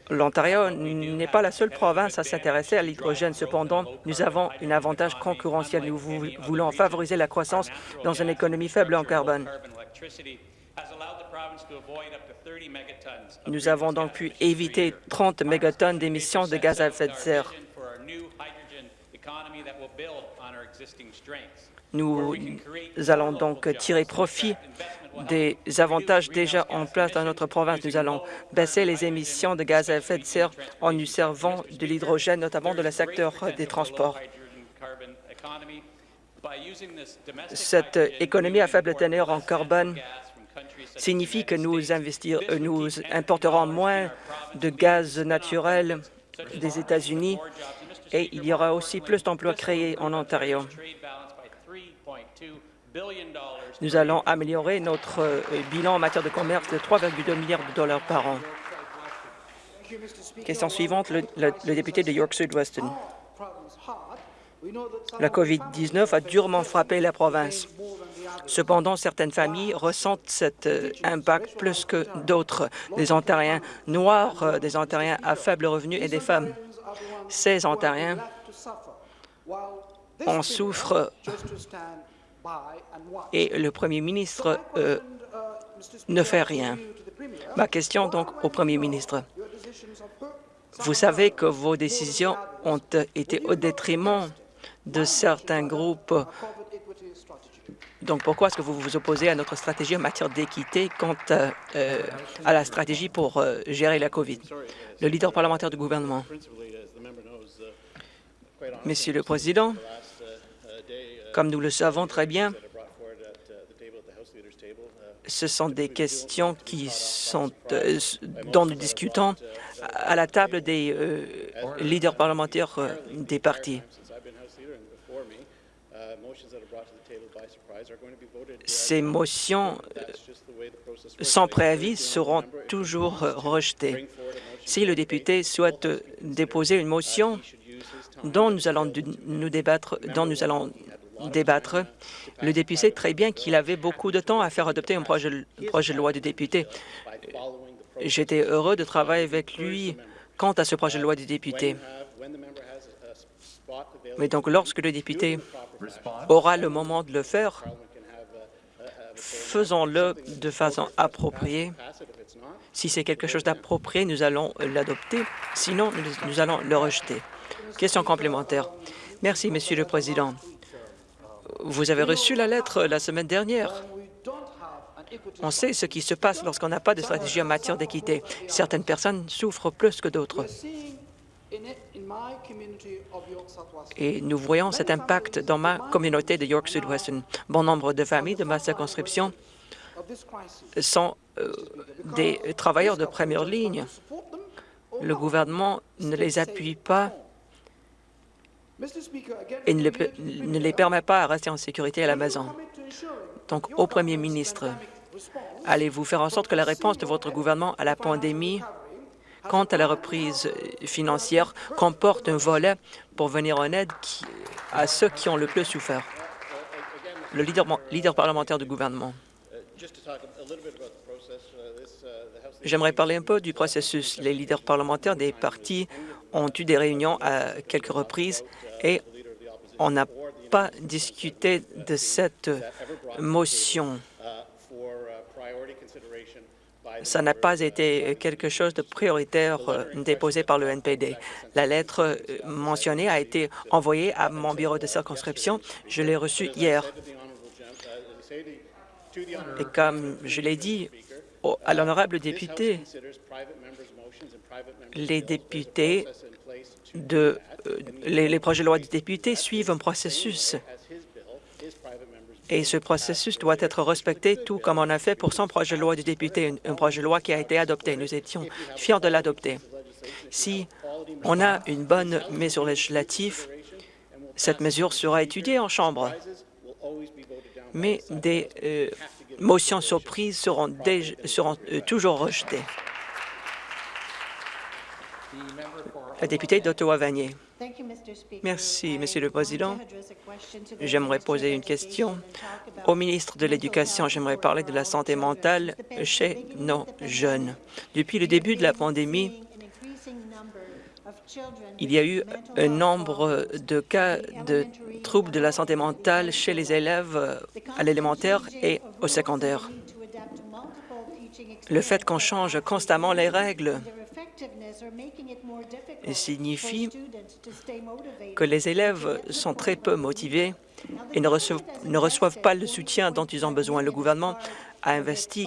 L'Ontario n'est pas la seule province à s'intéresser à l'hydrogène. Cependant, nous avons un avantage concurrentiel. Nous voulons favoriser la croissance dans une économie faible en carbone. Nous avons donc pu éviter 30 mégatonnes d'émissions de gaz à effet de serre. Nous allons donc tirer profit des avantages déjà en place dans notre province. Nous allons baisser les émissions de gaz à effet de serre en nous servant de l'hydrogène, notamment de le secteur des transports. Cette économie à faible teneur en carbone signifie que nous, investir, euh, nous importerons moins de gaz naturel des États-Unis et il y aura aussi plus d'emplois créés en Ontario. Nous allons améliorer notre euh, bilan en matière de commerce de 3,2 milliards de dollars par an. Question suivante, le, le- le député de York Sud-Weston. La COVID-19 a durement frappé la province. Cependant, certaines familles ressentent cet euh, impact plus que d'autres, des Ontariens noirs, euh, des Ontariens à faible revenu et des femmes. Ces Ontariens en souffrent et le premier ministre euh, ne fait rien. Ma question donc au premier ministre. Vous savez que vos décisions ont été au détriment de certains groupes. Donc, pourquoi est-ce que vous vous opposez à notre stratégie en matière d'équité quant à, euh, à la stratégie pour euh, gérer la COVID? Le leader parlementaire du gouvernement. Monsieur le Président, comme nous le savons très bien, ce sont des questions qui sont, euh, dont nous discutons à la table des euh, leaders parlementaires euh, des partis. Ces motions sans préavis seront toujours rejetées. Si le député souhaite déposer une motion dont nous allons nous débattre, dont nous allons débattre, le député sait très bien qu'il avait beaucoup de temps à faire adopter un projet, projet de loi de député. J'étais heureux de travailler avec lui quant à ce projet de loi de député. Mais donc, lorsque le député aura le moment de le faire, faisons-le de façon appropriée. Si c'est quelque chose d'approprié, nous allons l'adopter. Sinon, nous, allons le rejeter. Question complémentaire. Merci, Monsieur le Président. Vous avez reçu la lettre la semaine dernière. On sait ce qui se passe lorsqu'on n'a pas de stratégie en matière d'équité. Certaines personnes souffrent plus que d'autres. Et nous voyons cet impact dans ma communauté de York Sud-Weston. Bon nombre de familles de ma circonscription sont euh, des travailleurs de première ligne. Le gouvernement ne les appuie pas et ne, le pe- ne les permet pas à rester en sécurité à la maison. Donc, au premier ministre, allez-vous faire en sorte que la réponse de votre gouvernement à la pandémie quant à la reprise financière comporte un volet pour venir en aide à ceux qui ont le plus souffert? Le leader parlementaire du gouvernement. J'aimerais parler un peu du processus. Les leaders parlementaires des partis ont eu des réunions à quelques reprises et on n'a pas discuté de cette motion. Ça n'a pas été quelque chose de prioritaire euh, déposé par le NPD. La lettre euh, mentionnée a été envoyée à mon bureau de circonscription. Je l'ai reçue hier. Et comme je l'ai dit à l'honorable député, les députés de euh, les, les projets de loi des députés suivent un processus et ce processus doit être respecté tout comme on a fait pour son projet de loi du député, un, projet de loi qui a été adopté. Nous étions fiers de l'adopter. Si on a une bonne mesure législative, cette mesure sera étudiée en Chambre. Mais des euh, motions surprises seront euh, toujours rejetées. La députée d'Ottawa-Vanier. Merci, Monsieur le Président. J'aimerais poser une question au ministre de l'Éducation. J'aimerais parler de la santé mentale chez nos jeunes. Depuis le début de la pandémie, il y a eu un nombre de cas de troubles de la santé mentale chez les élèves euh, à l'élémentaire et au secondaire. Le fait qu'on change constamment les règles signifie que les élèves sont très peu motivés et ne reçoivent, ne reçoivent pas le soutien dont ils ont besoin. Le gouvernement a investi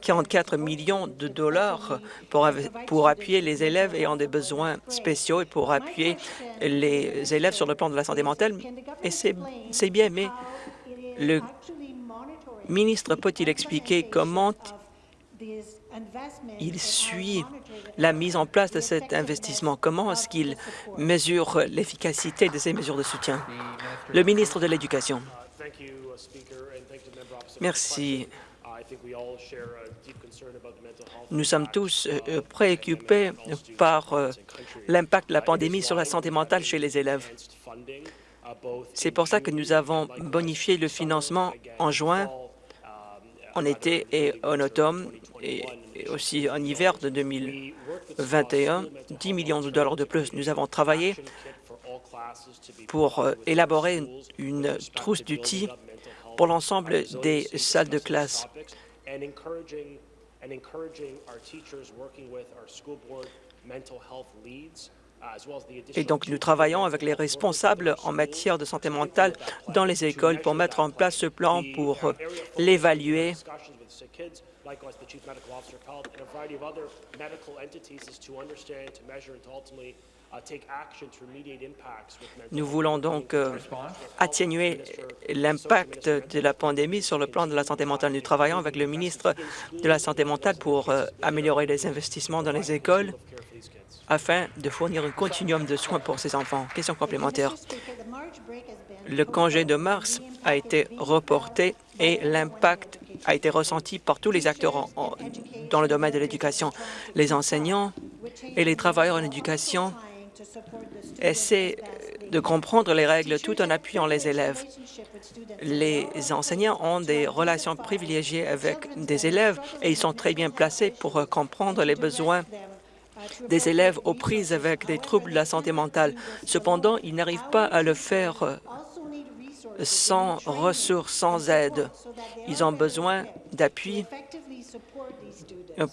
44 millions de dollars pour, pour appuyer les élèves ayant des besoins spéciaux et pour appuyer les élèves sur le plan de la santé mentale. Et c'est c'est bien, mais le ministre peut-il expliquer comment il suit la mise en place de cet investissement? Comment est-ce qu'il mesure l'efficacité de ces mesures de soutien? Le ministre de l'Éducation. Merci. Nous sommes tous euh, préoccupés par euh, l'impact de la pandémie sur la santé mentale chez les élèves. C'est pour ça que nous avons bonifié le financement en juin, en été et en automne, et aussi en hiver de 2021, 10 millions de dollars de plus. Nous avons travaillé pour euh, élaborer une trousse d'outils pour l'ensemble des salles de classe. Et donc, nous travaillons avec les responsables en matière de santé mentale dans les écoles pour mettre en place ce plan pour l'évaluer nous voulons donc euh, atténuer l'impact de la pandémie sur le plan de la santé mentale. Nous travaillons avec le ministre de la Santé mentale pour euh, améliorer les investissements dans les écoles afin de fournir un continuum de soins pour ces enfants. Question complémentaire. Le congé de mars a été reporté et l'impact a été ressenti par tous les acteurs dans le domaine de l'éducation. Les enseignants et les travailleurs en éducation essaient de comprendre les règles tout en appuyant les élèves. Les enseignants ont des relations privilégiées avec des élèves et ils sont très bien placés pour comprendre les besoins des élèves aux prises avec des troubles de la santé mentale. Cependant, ils n'arrivent pas à le faire sans ressources, sans aide. Ils ont besoin d'appui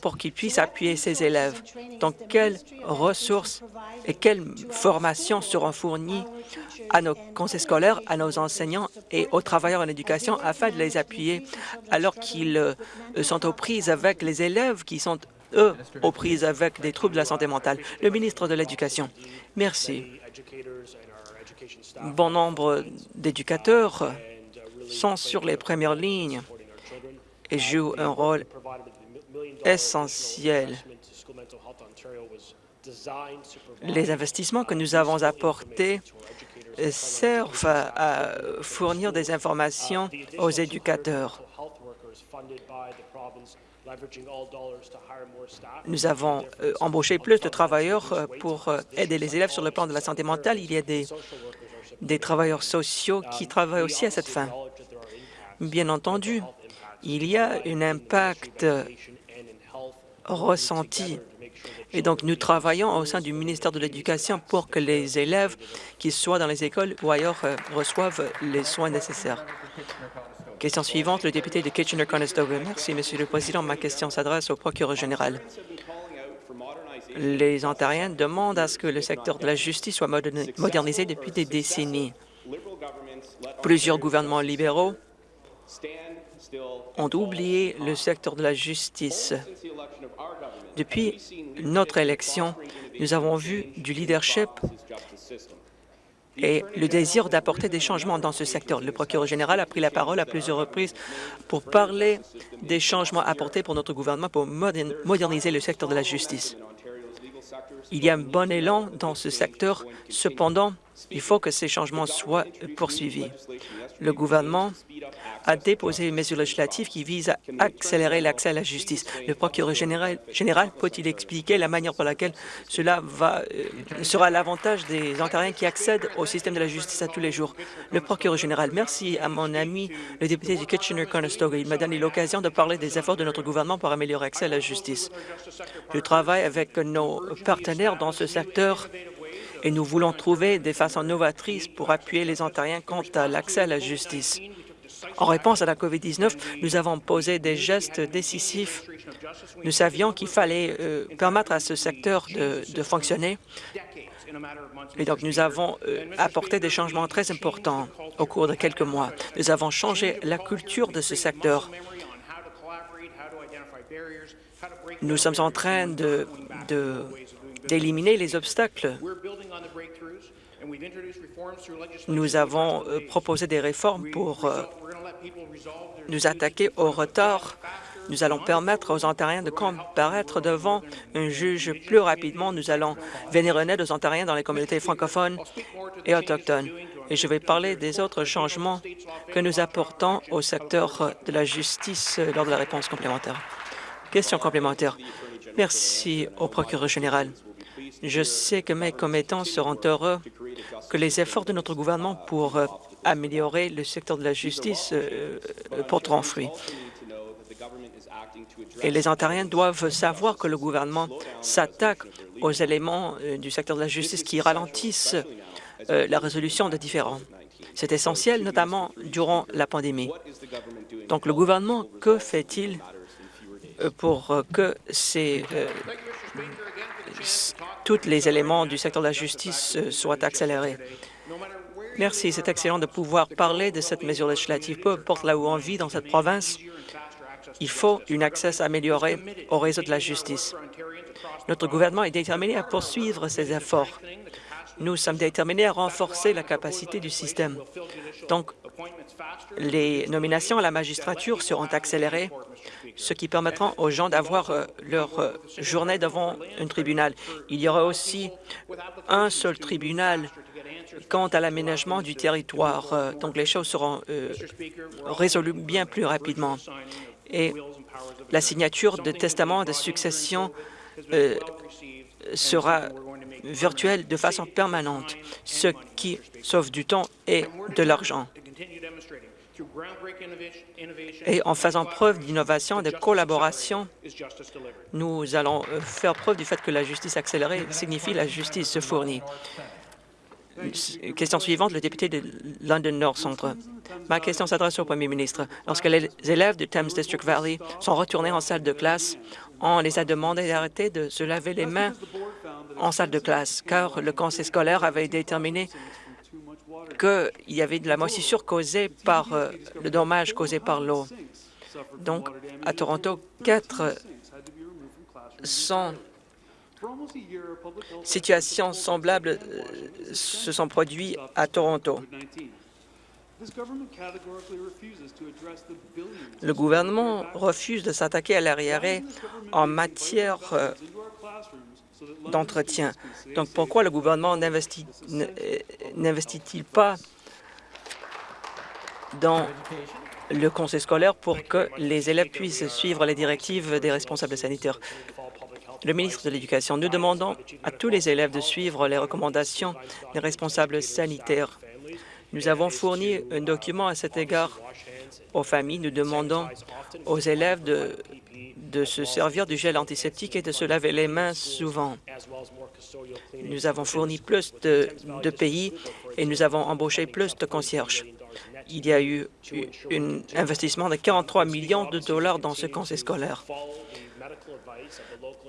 pour qu'ils puissent appuyer ces élèves. Donc, quelles ressources et quelles formations seront fournies à nos conseils scolaires, à nos enseignants et aux travailleurs en éducation afin de les appuyer alors qu'ils euh, sont aux prises avec les élèves qui sont, eux, aux prises avec des troubles de la santé mentale. Le ministre de l'Éducation. Merci. Bon nombre d'éducateurs sont sur les premières lignes et jouent un rôle essentiel. Les investissements que nous avons apportés servent à fournir des informations aux éducateurs. Nous avons euh, embauché plus de travailleurs euh, pour euh, aider les élèves sur le plan de la santé mentale. Il y a des, des travailleurs sociaux qui travaillent aussi à cette fin. Bien entendu, il y a un impact ressenti. Et donc, nous travaillons au sein du ministère de l'Éducation pour que les élèves, qu'ils soient dans les écoles ou ailleurs, reçoivent les soins nécessaires. Question suivante, le député de Kitchener-Conestoga. Merci, Monsieur le Président. Ma question s'adresse au procureur général. Les Ontariens demandent à ce que le secteur de la justice soit modernisé depuis des décennies. Plusieurs gouvernements libéraux ont oublié le secteur de la justice. Depuis notre élection, nous avons vu du leadership et le désir d'apporter des changements dans ce secteur. Le procureur général a pris la parole à plusieurs reprises pour parler des changements apportés pour notre gouvernement pour moderniser le secteur de la justice. Il y a un bon élan dans ce secteur. Cependant, il faut que ces changements soient poursuivis. Le gouvernement a déposé une mesure législative qui vise à accélérer l'accès à la justice. Le procureur général, peut-il expliquer la manière par laquelle cela euh, sera l'avantage des Ontariens qui accèdent au système de la justice à tous les jours? Le procureur général, merci à mon ami, le député du Kitchener-Conestoga. Il m'a donné l'occasion de parler des efforts de notre gouvernement pour améliorer l'accès à la justice. Je travaille avec nos partenaires dans ce secteur et nous voulons trouver des façons novatrices pour appuyer les Ontariens quant à l'accès à la justice. En réponse à la COVID-19, nous avons posé des gestes décisifs. Nous savions qu'il fallait euh, permettre à ce secteur de, fonctionner. Et donc, nous avons euh, apporté des changements très importants au cours de quelques mois. Nous avons changé la culture de ce secteur. Nous sommes en train de d'éliminer les obstacles. Nous avons euh, proposé des réformes pour euh, nous attaquer au retard. Nous allons permettre aux Ontariens de comparaître devant un juge plus rapidement. Nous allons venir en aide aux Ontariens dans les communautés francophones et autochtones. Et je vais parler des autres changements que nous apportons au secteur de la justice lors de la réponse complémentaire. Question complémentaire. Merci au procureur général. Je sais que mes commettants seront heureux que les efforts de notre gouvernement pour euh, améliorer le secteur de la justice euh, euh, porteront fruit. Et les Ontariens doivent savoir que le gouvernement s'attaque aux éléments du secteur de la justice qui ralentissent la résolution de différends. C'est essentiel, notamment durant la pandémie. Donc, le gouvernement, que fait-il pour que ces tous les éléments du secteur de la justice euh, soient accélérés. Merci. C'est excellent de pouvoir parler de cette mesure législative. Peu importe là où on vit dans cette province, il faut une accès amélioré au réseau de la justice. Notre gouvernement est déterminé à poursuivre ces efforts. Nous sommes déterminés à renforcer la capacité du système. Donc, les nominations à la magistrature seront accélérées ce qui permettra aux gens d'avoir euh, leur euh, journée devant un tribunal. Il y aura aussi un seul tribunal quant à l'aménagement du territoire. Euh, donc, les choses seront résolues bien plus rapidement. Et la signature de testament de succession sera virtuelle de façon permanente, ce qui sauve du temps et de l'argent et en faisant preuve d'innovation et de collaboration, nous allons euh, faire preuve du fait que la justice accélérée signifie la justice se fournit. Question suivante, le député de London North Centre. Ma question s'adresse au premier ministre. Lorsque les élèves du Thames District Valley sont retournés en salle de classe, on les a demandé d'arrêter de se laver les mains en salle de classe, car le conseil scolaire avait déterminé qu'il y avait de la moisissure causée par euh, le dommage causé par l'eau. Donc, à Toronto, 400 situations semblables euh, se sont produites à Toronto. Le gouvernement refuse de s'attaquer à l'arriéré en matière euh, d'entretien. Donc, pourquoi le gouvernement n'investit-il pas dans le conseil scolaire pour que les élèves puissent suivre les directives des responsables sanitaires? Le ministre de l'Éducation, nous demandons à tous les élèves de suivre les recommandations des responsables sanitaires. Nous avons fourni un document à cet égard aux familles. Nous demandons aux élèves de de se servir du gel antiseptique et de se laver les mains souvent. Nous avons fourni plus de, pays et nous avons embauché plus de concierges. Il y a eu un investissement de 43 millions de dollars dans ce conseil scolaire.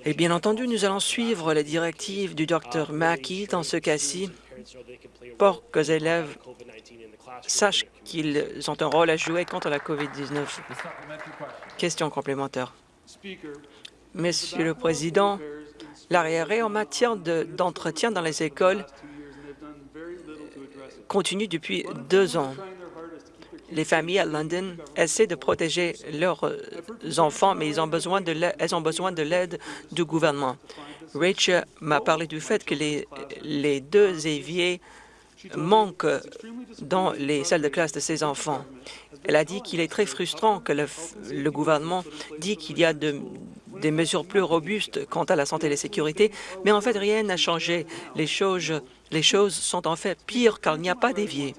Et bien entendu, nous allons suivre les directives du Dr Mackey dans ce cas-ci pour que les élèves sachent qu'ils ont un rôle à jouer contre la COVID-19. Question complémentaire. Monsieur le Président, l'arriéré en matière d'entretien dans les écoles continue depuis deux ans. Les familles à London essaient de protéger leurs enfants, mais elles ont besoin de l'aide du gouvernement. Rachel m'a parlé du fait que les, les deux éviers manquent dans les salles de classe de ses enfants. Elle a dit qu'il est très frustrant que le, gouvernement dit qu'il y a des mesures plus robustes quant à la santé et la sécurité, mais en fait, rien n'a changé. Les choses, sont en fait pires car il n'y a pas d'évier.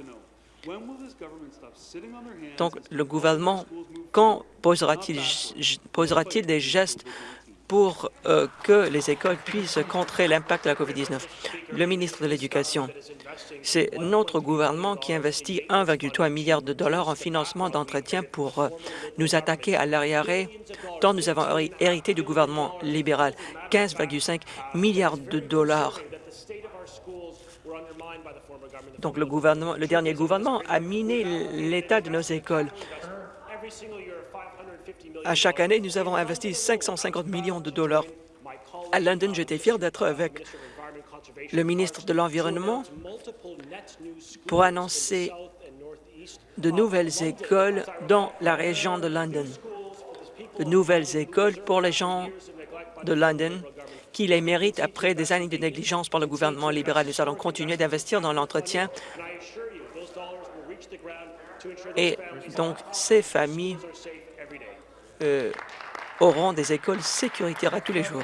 Donc, le gouvernement, quand posera-t-il posera des gestes pour euh, que les écoles puissent contrer l'impact de la COVID-19. Le ministre de l'Éducation, c'est notre gouvernement qui investit 1,3 milliard de dollars en financement d'entretien pour euh, nous attaquer à l'arriéré dont nous avons hérité du gouvernement libéral, 15,5 milliards de dollars. Donc le, gouvernement, le dernier gouvernement a miné l'état de nos écoles. À chaque année, nous avons investi 550 millions de dollars. À London, j'étais fier d'être avec le ministre de l'Environnement pour annoncer de nouvelles écoles dans la région de London, de nouvelles écoles pour les gens de London qui les méritent après des années de négligence par le gouvernement libéral. Nous allons continuer d'investir dans l'entretien et donc ces familles euh, auront des écoles sécuritaires à tous les jours.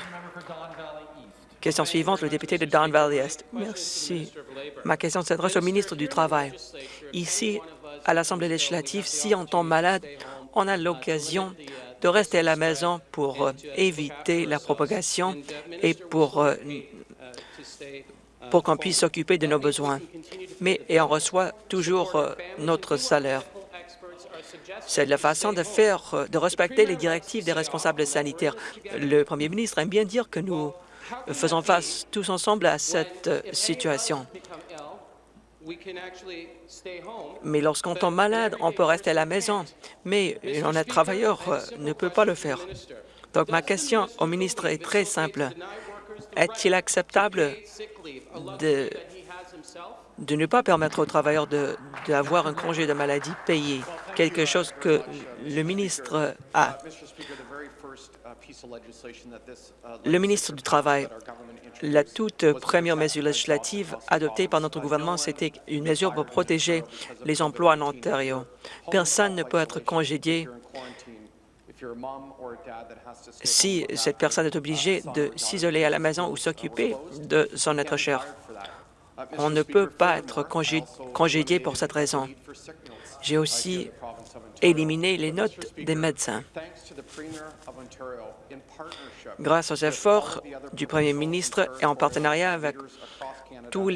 Question suivante, le député de Don Valley Est. Merci. Ma question s'adresse au ministre du Travail. Ici, à l'Assemblée législative, si on tombe malade, on a l'occasion de rester à la maison pour euh, éviter la propagation et pour, euh, pour qu'on puisse s'occuper de nos besoins. Mais et on reçoit toujours notre salaire. C'est la façon de faire, de respecter les directives des responsables sanitaires. Le premier ministre aime bien dire que nous faisons face tous ensemble à cette situation. Mais lorsqu'on tombe malade, on peut rester à la maison, mais un travailleur euh, ne peut pas le faire. Donc ma question au ministre est très simple. Est-il acceptable de, de ne pas permettre aux travailleurs d'avoir un congé de maladie payé, quelque chose que le ministre a le ministre du Travail, la toute première mesure législative adoptée par notre gouvernement, c'était une mesure pour protéger les emplois en Ontario. Personne ne peut être congédié si cette personne est obligée de s'isoler à la maison ou s'occuper de son être cher. On ne peut pas être congédié pour cette raison. J'ai aussi éliminé les notes des médecins. Grâce aux efforts du premier ministre et en partenariat avec toutes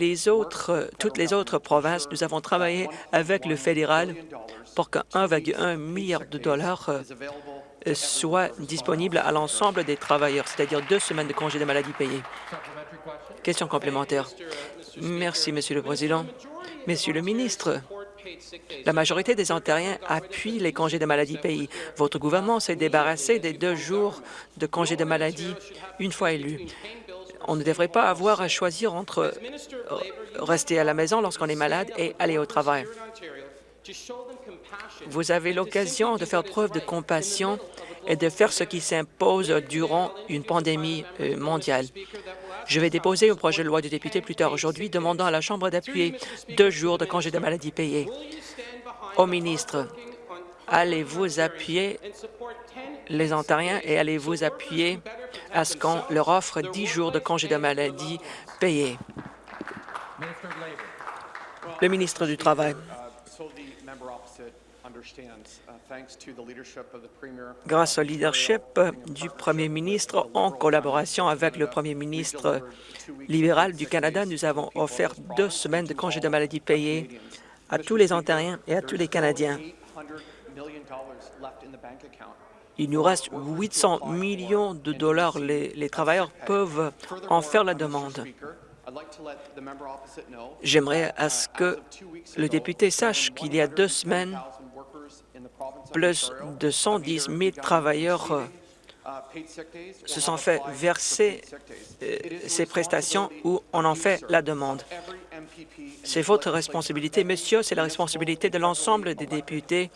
les autres provinces, nous avons travaillé avec le fédéral pour que 1,1 milliard de dollars euh, soit disponible à l'ensemble des travailleurs, c'est-à-dire deux semaines de congés de maladie payés. Question complémentaire. Merci, Monsieur le Président. Monsieur le ministre, la majorité des Ontariens appuient les congés de maladie payés. Votre gouvernement s'est débarrassé des deux jours de congés de maladie une fois élu. On ne devrait pas avoir à choisir entre euh, rester à la maison lorsqu'on est malade et aller au travail. Vous avez l'occasion de faire preuve de compassion et de faire ce qui s'impose durant une pandémie euh, mondiale. Je vais déposer un projet de loi du député plus tard aujourd'hui demandant à la Chambre d'appuyer deux jours de congé de maladie payés. Au ministre, allez-vous appuyer les Ontariens et allez-vous appuyer à ce qu'on leur offre dix jours de congé de maladie payés? Le ministre du Travail. Grâce au leadership du premier ministre, en collaboration avec le premier ministre libéral du Canada, nous avons offert deux semaines de congés de maladie payés à tous les Ontariens et à tous les Canadiens. Il nous reste 800 millions de dollars. Les, les travailleurs peuvent en faire la demande. J'aimerais à ce que le député sache qu'il y a deux semaines, plus de 110 000 travailleurs euh, se sont fait verser euh, ces prestations ou on en fait la demande. C'est votre responsabilité, monsieur, c'est la responsabilité de l'ensemble des députés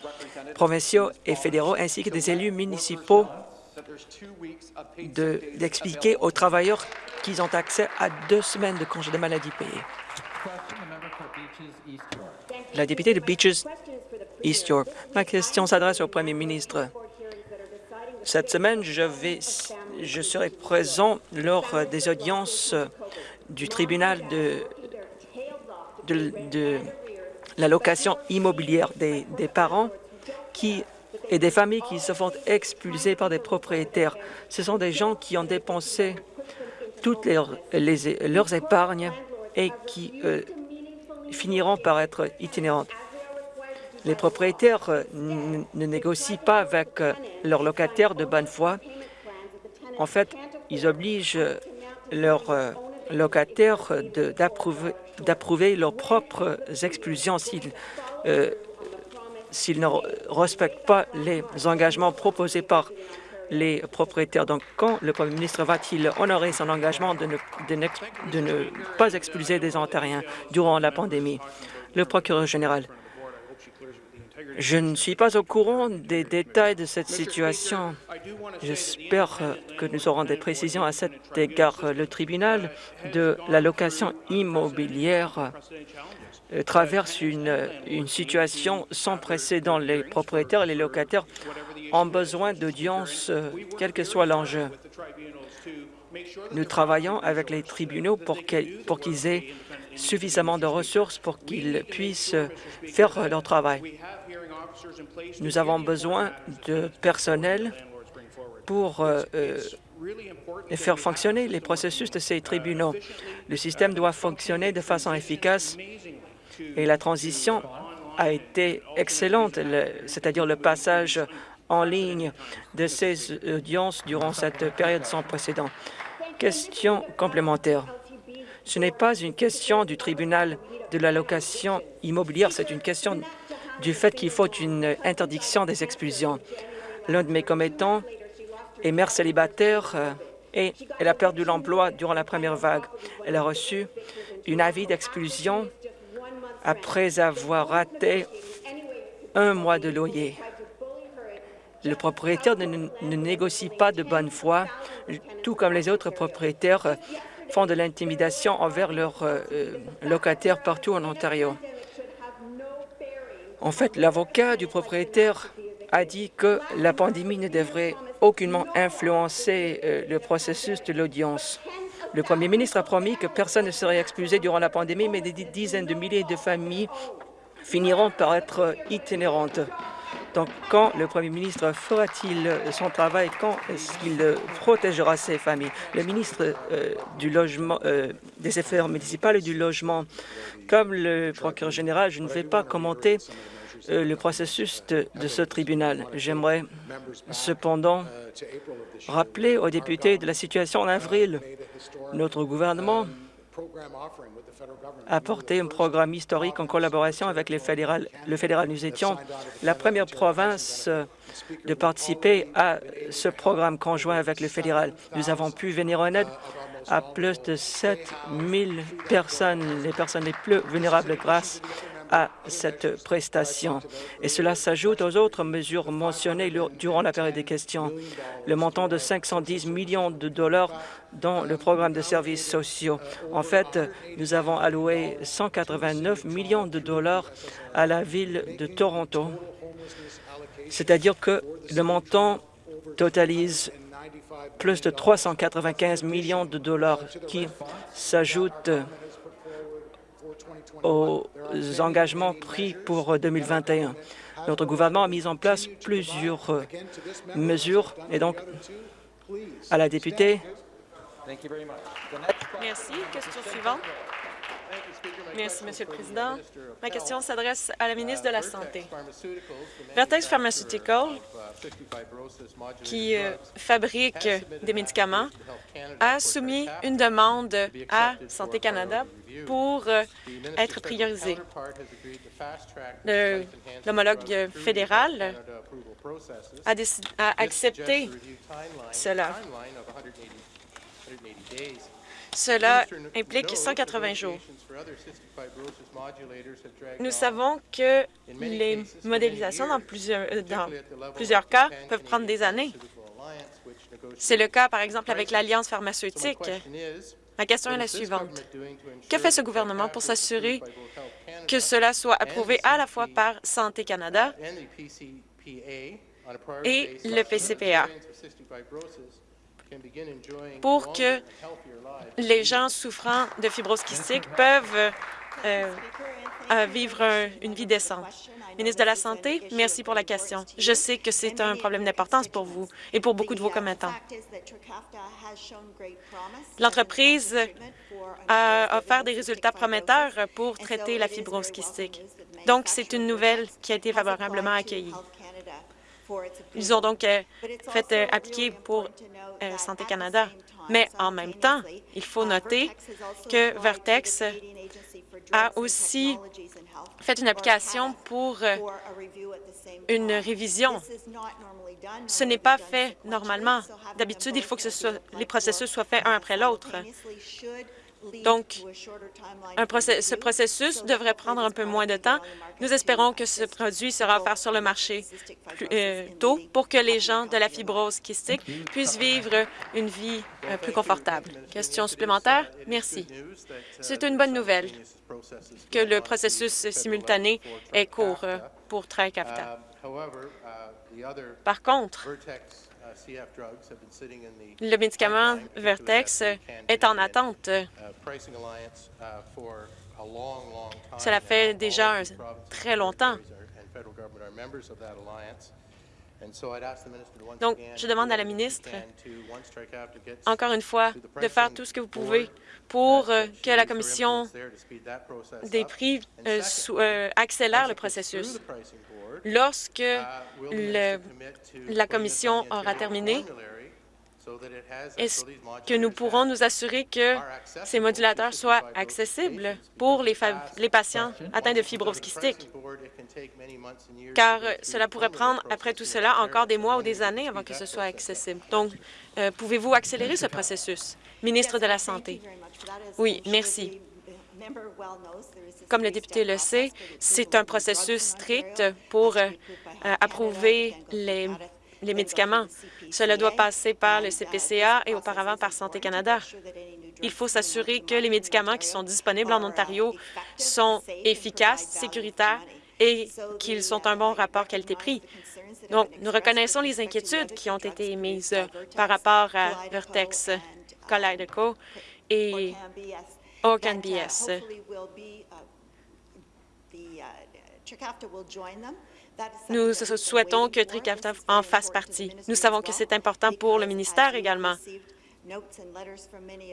provinciaux et fédéraux ainsi que des élus municipaux d'expliquer aux travailleurs qu'ils ont accès à deux semaines de congé de maladie payés. La députée de Beaches Ma question s'adresse au premier ministre. Cette semaine, je, vais, je serai présent lors des audiences du tribunal de, la location immobilière des, parents et des familles qui se font expulser par des propriétaires. Ce sont des gens qui ont dépensé toutes leurs, leurs épargnes et qui euh, finiront par être itinérantes. Les propriétaires euh, ne négocient pas avec euh, leurs locataires de bonne foi. En fait, ils obligent leurs locataires d'approuver leurs propres expulsions s'ils ne respectent pas les engagements proposés par les propriétaires. Donc, quand le premier ministre va-t-il honorer son engagement de ne pas expulser des Ontariens durant la pandémie? Le procureur général. Je ne suis pas au courant des détails de cette situation. J'espère que nous aurons des précisions à cet égard. Le tribunal de la location immobilière traverse une, une situation sans précédent. Les propriétaires et les locataires ont besoin d'audience, quel que soit l'enjeu. Nous travaillons avec les tribunaux pour qu'ils aient suffisamment de ressources pour qu'ils puissent faire leur travail. Nous avons besoin de personnel pour euh, euh, faire fonctionner les processus de ces tribunaux. Le système doit fonctionner de façon efficace et la transition a été excellente, c'est-à-dire le passage en ligne de ces audiences durant cette période sans précédent. Question complémentaire. Ce n'est pas une question du tribunal de la location immobilière, c'est une question du fait qu'il faut une interdiction des expulsions. L'un de mes commettants est mère célibataire euh, et elle a perdu l'emploi durant la première vague. Elle a reçu une avis d'expulsion après avoir raté un mois de loyer. Le propriétaire ne, négocie pas de bonne foi, tout comme les autres propriétaires euh, font de l'intimidation envers leurs euh, locataires partout en Ontario. En fait, l'avocat du propriétaire a dit que la pandémie ne devrait aucunement influencer euh, le processus de l'audience. Le premier ministre a promis que personne ne serait expulsé durant la pandémie, mais des dizaines de milliers de familles finiront par être itinérantes. Donc, quand le premier ministre fera-t-il son travail? Quand est-ce qu'il protégera ses familles? Le ministre euh, du logement, euh, des Affaires municipales et du logement, comme le procureur général, je ne vais pas commenter euh, le processus de, de ce tribunal. J'aimerais cependant rappeler aux députés de la situation en avril. Notre gouvernement apporter un programme historique en collaboration avec le fédéral. Le fédéral. Nous étions la première province de participer à ce programme conjoint avec le fédéral. Nous avons pu venir en aide à plus de 7 000 personnes, les personnes les plus vulnérables grâce à cette prestation. Et cela s'ajoute aux autres mesures mentionnées durant la période des questions. Le montant de 510 millions de dollars dans le programme de services sociaux. En fait, nous avons alloué 189 millions de dollars à la ville de Toronto, c'est-à-dire que le montant totalise plus de 395 millions de dollars qui s'ajoutent aux engagements pris pour 2021. Notre gouvernement a mis en place plusieurs euh, mesures et donc à la députée. Merci. Question suivante. Merci, Monsieur le Président. Ma question s'adresse à la ministre de la Santé. Vertex Pharmaceutical, qui euh, fabrique des médicaments, a soumis une demande à Santé Canada pour euh, être priorisé. L'homologue fédéral a, a accepté cela. Cela implique 180 jours. Nous savons que les modélisations dans plusieurs, euh, dans plusieurs cas peuvent prendre des années. C'est le cas, par exemple, avec l'Alliance pharmaceutique. Ma question est la suivante. Que fait ce gouvernement pour s'assurer que cela soit approuvé à la fois par Santé Canada et le PCPA pour que les gens souffrant de fibrose kystique peuvent euh, vivre une vie décente. Ministre de la Santé, merci pour la question. Je sais que c'est un problème d'importance pour vous et pour beaucoup de vos commettants. L'entreprise a offert des résultats prometteurs pour traiter la fibrose kystique. Donc, c'est une nouvelle qui a été favorablement accueillie. Ils ont donc euh, fait euh, appliquer pour euh, Santé Canada. Mais en même temps, il faut noter que Vertex a aussi fait une application pour une révision. Ce n'est pas fait normalement. D'habitude, il faut que les processus soient faits un après l'autre. Donc, ce processus devrait prendre un peu moins de temps. Nous espérons que ce produit sera offert sur le marché plus euh, tôt pour que les gens de la fibrose kystique puissent vivre une vie euh, plus confortable. Question supplémentaire? Merci. C'est une bonne nouvelle que le processus simultané est court euh, pour Tricafta. Par contre, le médicament Vertex est en attente. Cela fait déjà très longtemps. Donc, je demande à la ministre, encore une fois, de faire tout ce que vous pouvez pour euh, que la Commission des prix euh, euh, accélère le processus. Lorsque la Commission aura terminé, est-ce que nous pourrons nous assurer que ces modulateurs soient accessibles pour les, patients atteints de fibrose kystique? Car cela pourrait prendre, après tout cela, encore des mois ou des années avant que ce soit accessible. Donc, euh, pouvez-vous accélérer ce processus? Ministre de la Santé. Oui, merci. Comme le député le sait, c'est un processus strict pour euh, approuver les, les médicaments. Cela doit passer par le CPCA et auparavant par Santé Canada. Il faut s'assurer que les médicaments qui sont disponibles en Ontario sont efficaces, sécuritaires et qu'ils sont un bon rapport qualité-prix. Donc, nous reconnaissons les inquiétudes qui ont été émises par rapport à Vertex, Kaleido et OrcanBS. Nous souhaitons que Tricafta en fasse partie. Nous savons que c'est important pour le ministère également.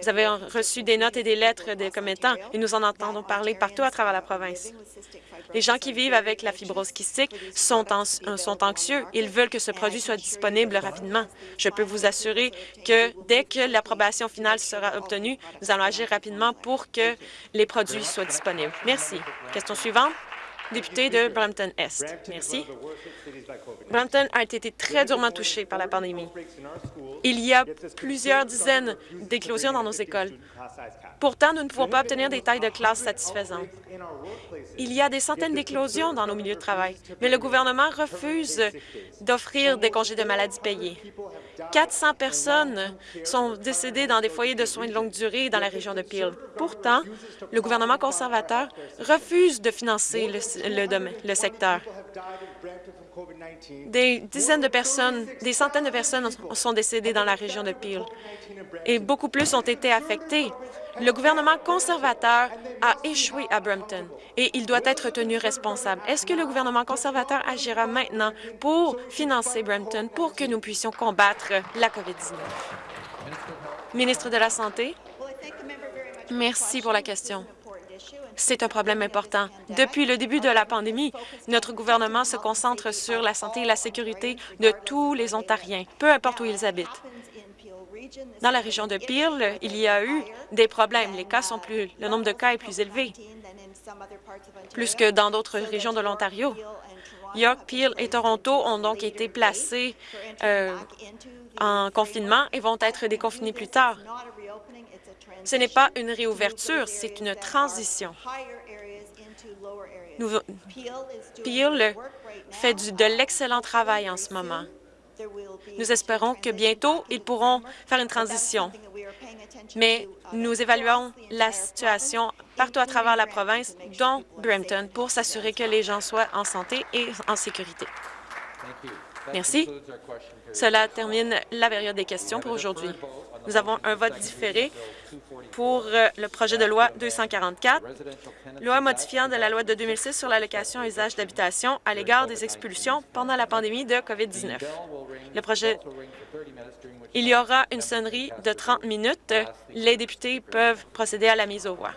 Vous avez reçu des notes et des lettres des commettants et nous en entendons parler partout à travers la province. Les gens qui vivent avec la fibrose kystique sont, euh, sont anxieux. Ils veulent que ce produit soit disponible rapidement. Je peux vous assurer que dès que l'approbation finale sera obtenue, nous allons agir rapidement pour que les produits soient disponibles. Merci. Question suivante député de Brampton-Est. Merci. Brampton a été très durement touché par la pandémie. Il y a plusieurs dizaines d'éclosions dans nos écoles. Pourtant, nous ne pouvons pas obtenir des tailles de classe satisfaisantes. Il y a des centaines d'éclosions dans nos milieux de travail, mais le gouvernement refuse d'offrir des congés de maladie payés. 400 personnes sont décédées dans des foyers de soins de longue durée dans la région de Peel. Pourtant, le gouvernement conservateur refuse de financer le, le secteur. Des dizaines de personnes, des centaines de personnes sont décédées dans la région de Peel et beaucoup plus ont été affectées. Le gouvernement conservateur a échoué à Brampton et il doit être tenu responsable. Est-ce que le gouvernement conservateur agira maintenant pour financer Brampton pour que nous puissions combattre la COVID-19? Ministre de la Santé, merci pour la question. C'est un problème important. Depuis le début de la pandémie, notre gouvernement se concentre sur la santé et la sécurité de tous les Ontariens, peu importe où ils habitent. Dans la région de Peel, il y a eu des problèmes. Les cas sont plus, le nombre de cas est plus élevé, plus que dans d'autres régions de l'Ontario. York, Peel et Toronto ont donc été placés euh, en confinement et vont être déconfinés plus tard. Ce n'est pas une réouverture, c'est une transition. Peel fait de l'excellent travail en ce moment. Nous espérons que bientôt, ils pourront faire une transition. Mais nous évaluons la situation partout à travers la province, dont Brampton, pour s'assurer que les gens soient en santé et en sécurité. Merci. Cela termine la période des questions pour aujourd'hui. Nous avons un vote différé pour euh, le projet de loi 244, loi modifiant de la loi de 2006 sur l'allocation à usage d'habitation à l'égard des expulsions pendant la pandémie de COVID-19. Le projet il y aura une sonnerie de 30 minutes. Les députés peuvent procéder à la mise aux voix.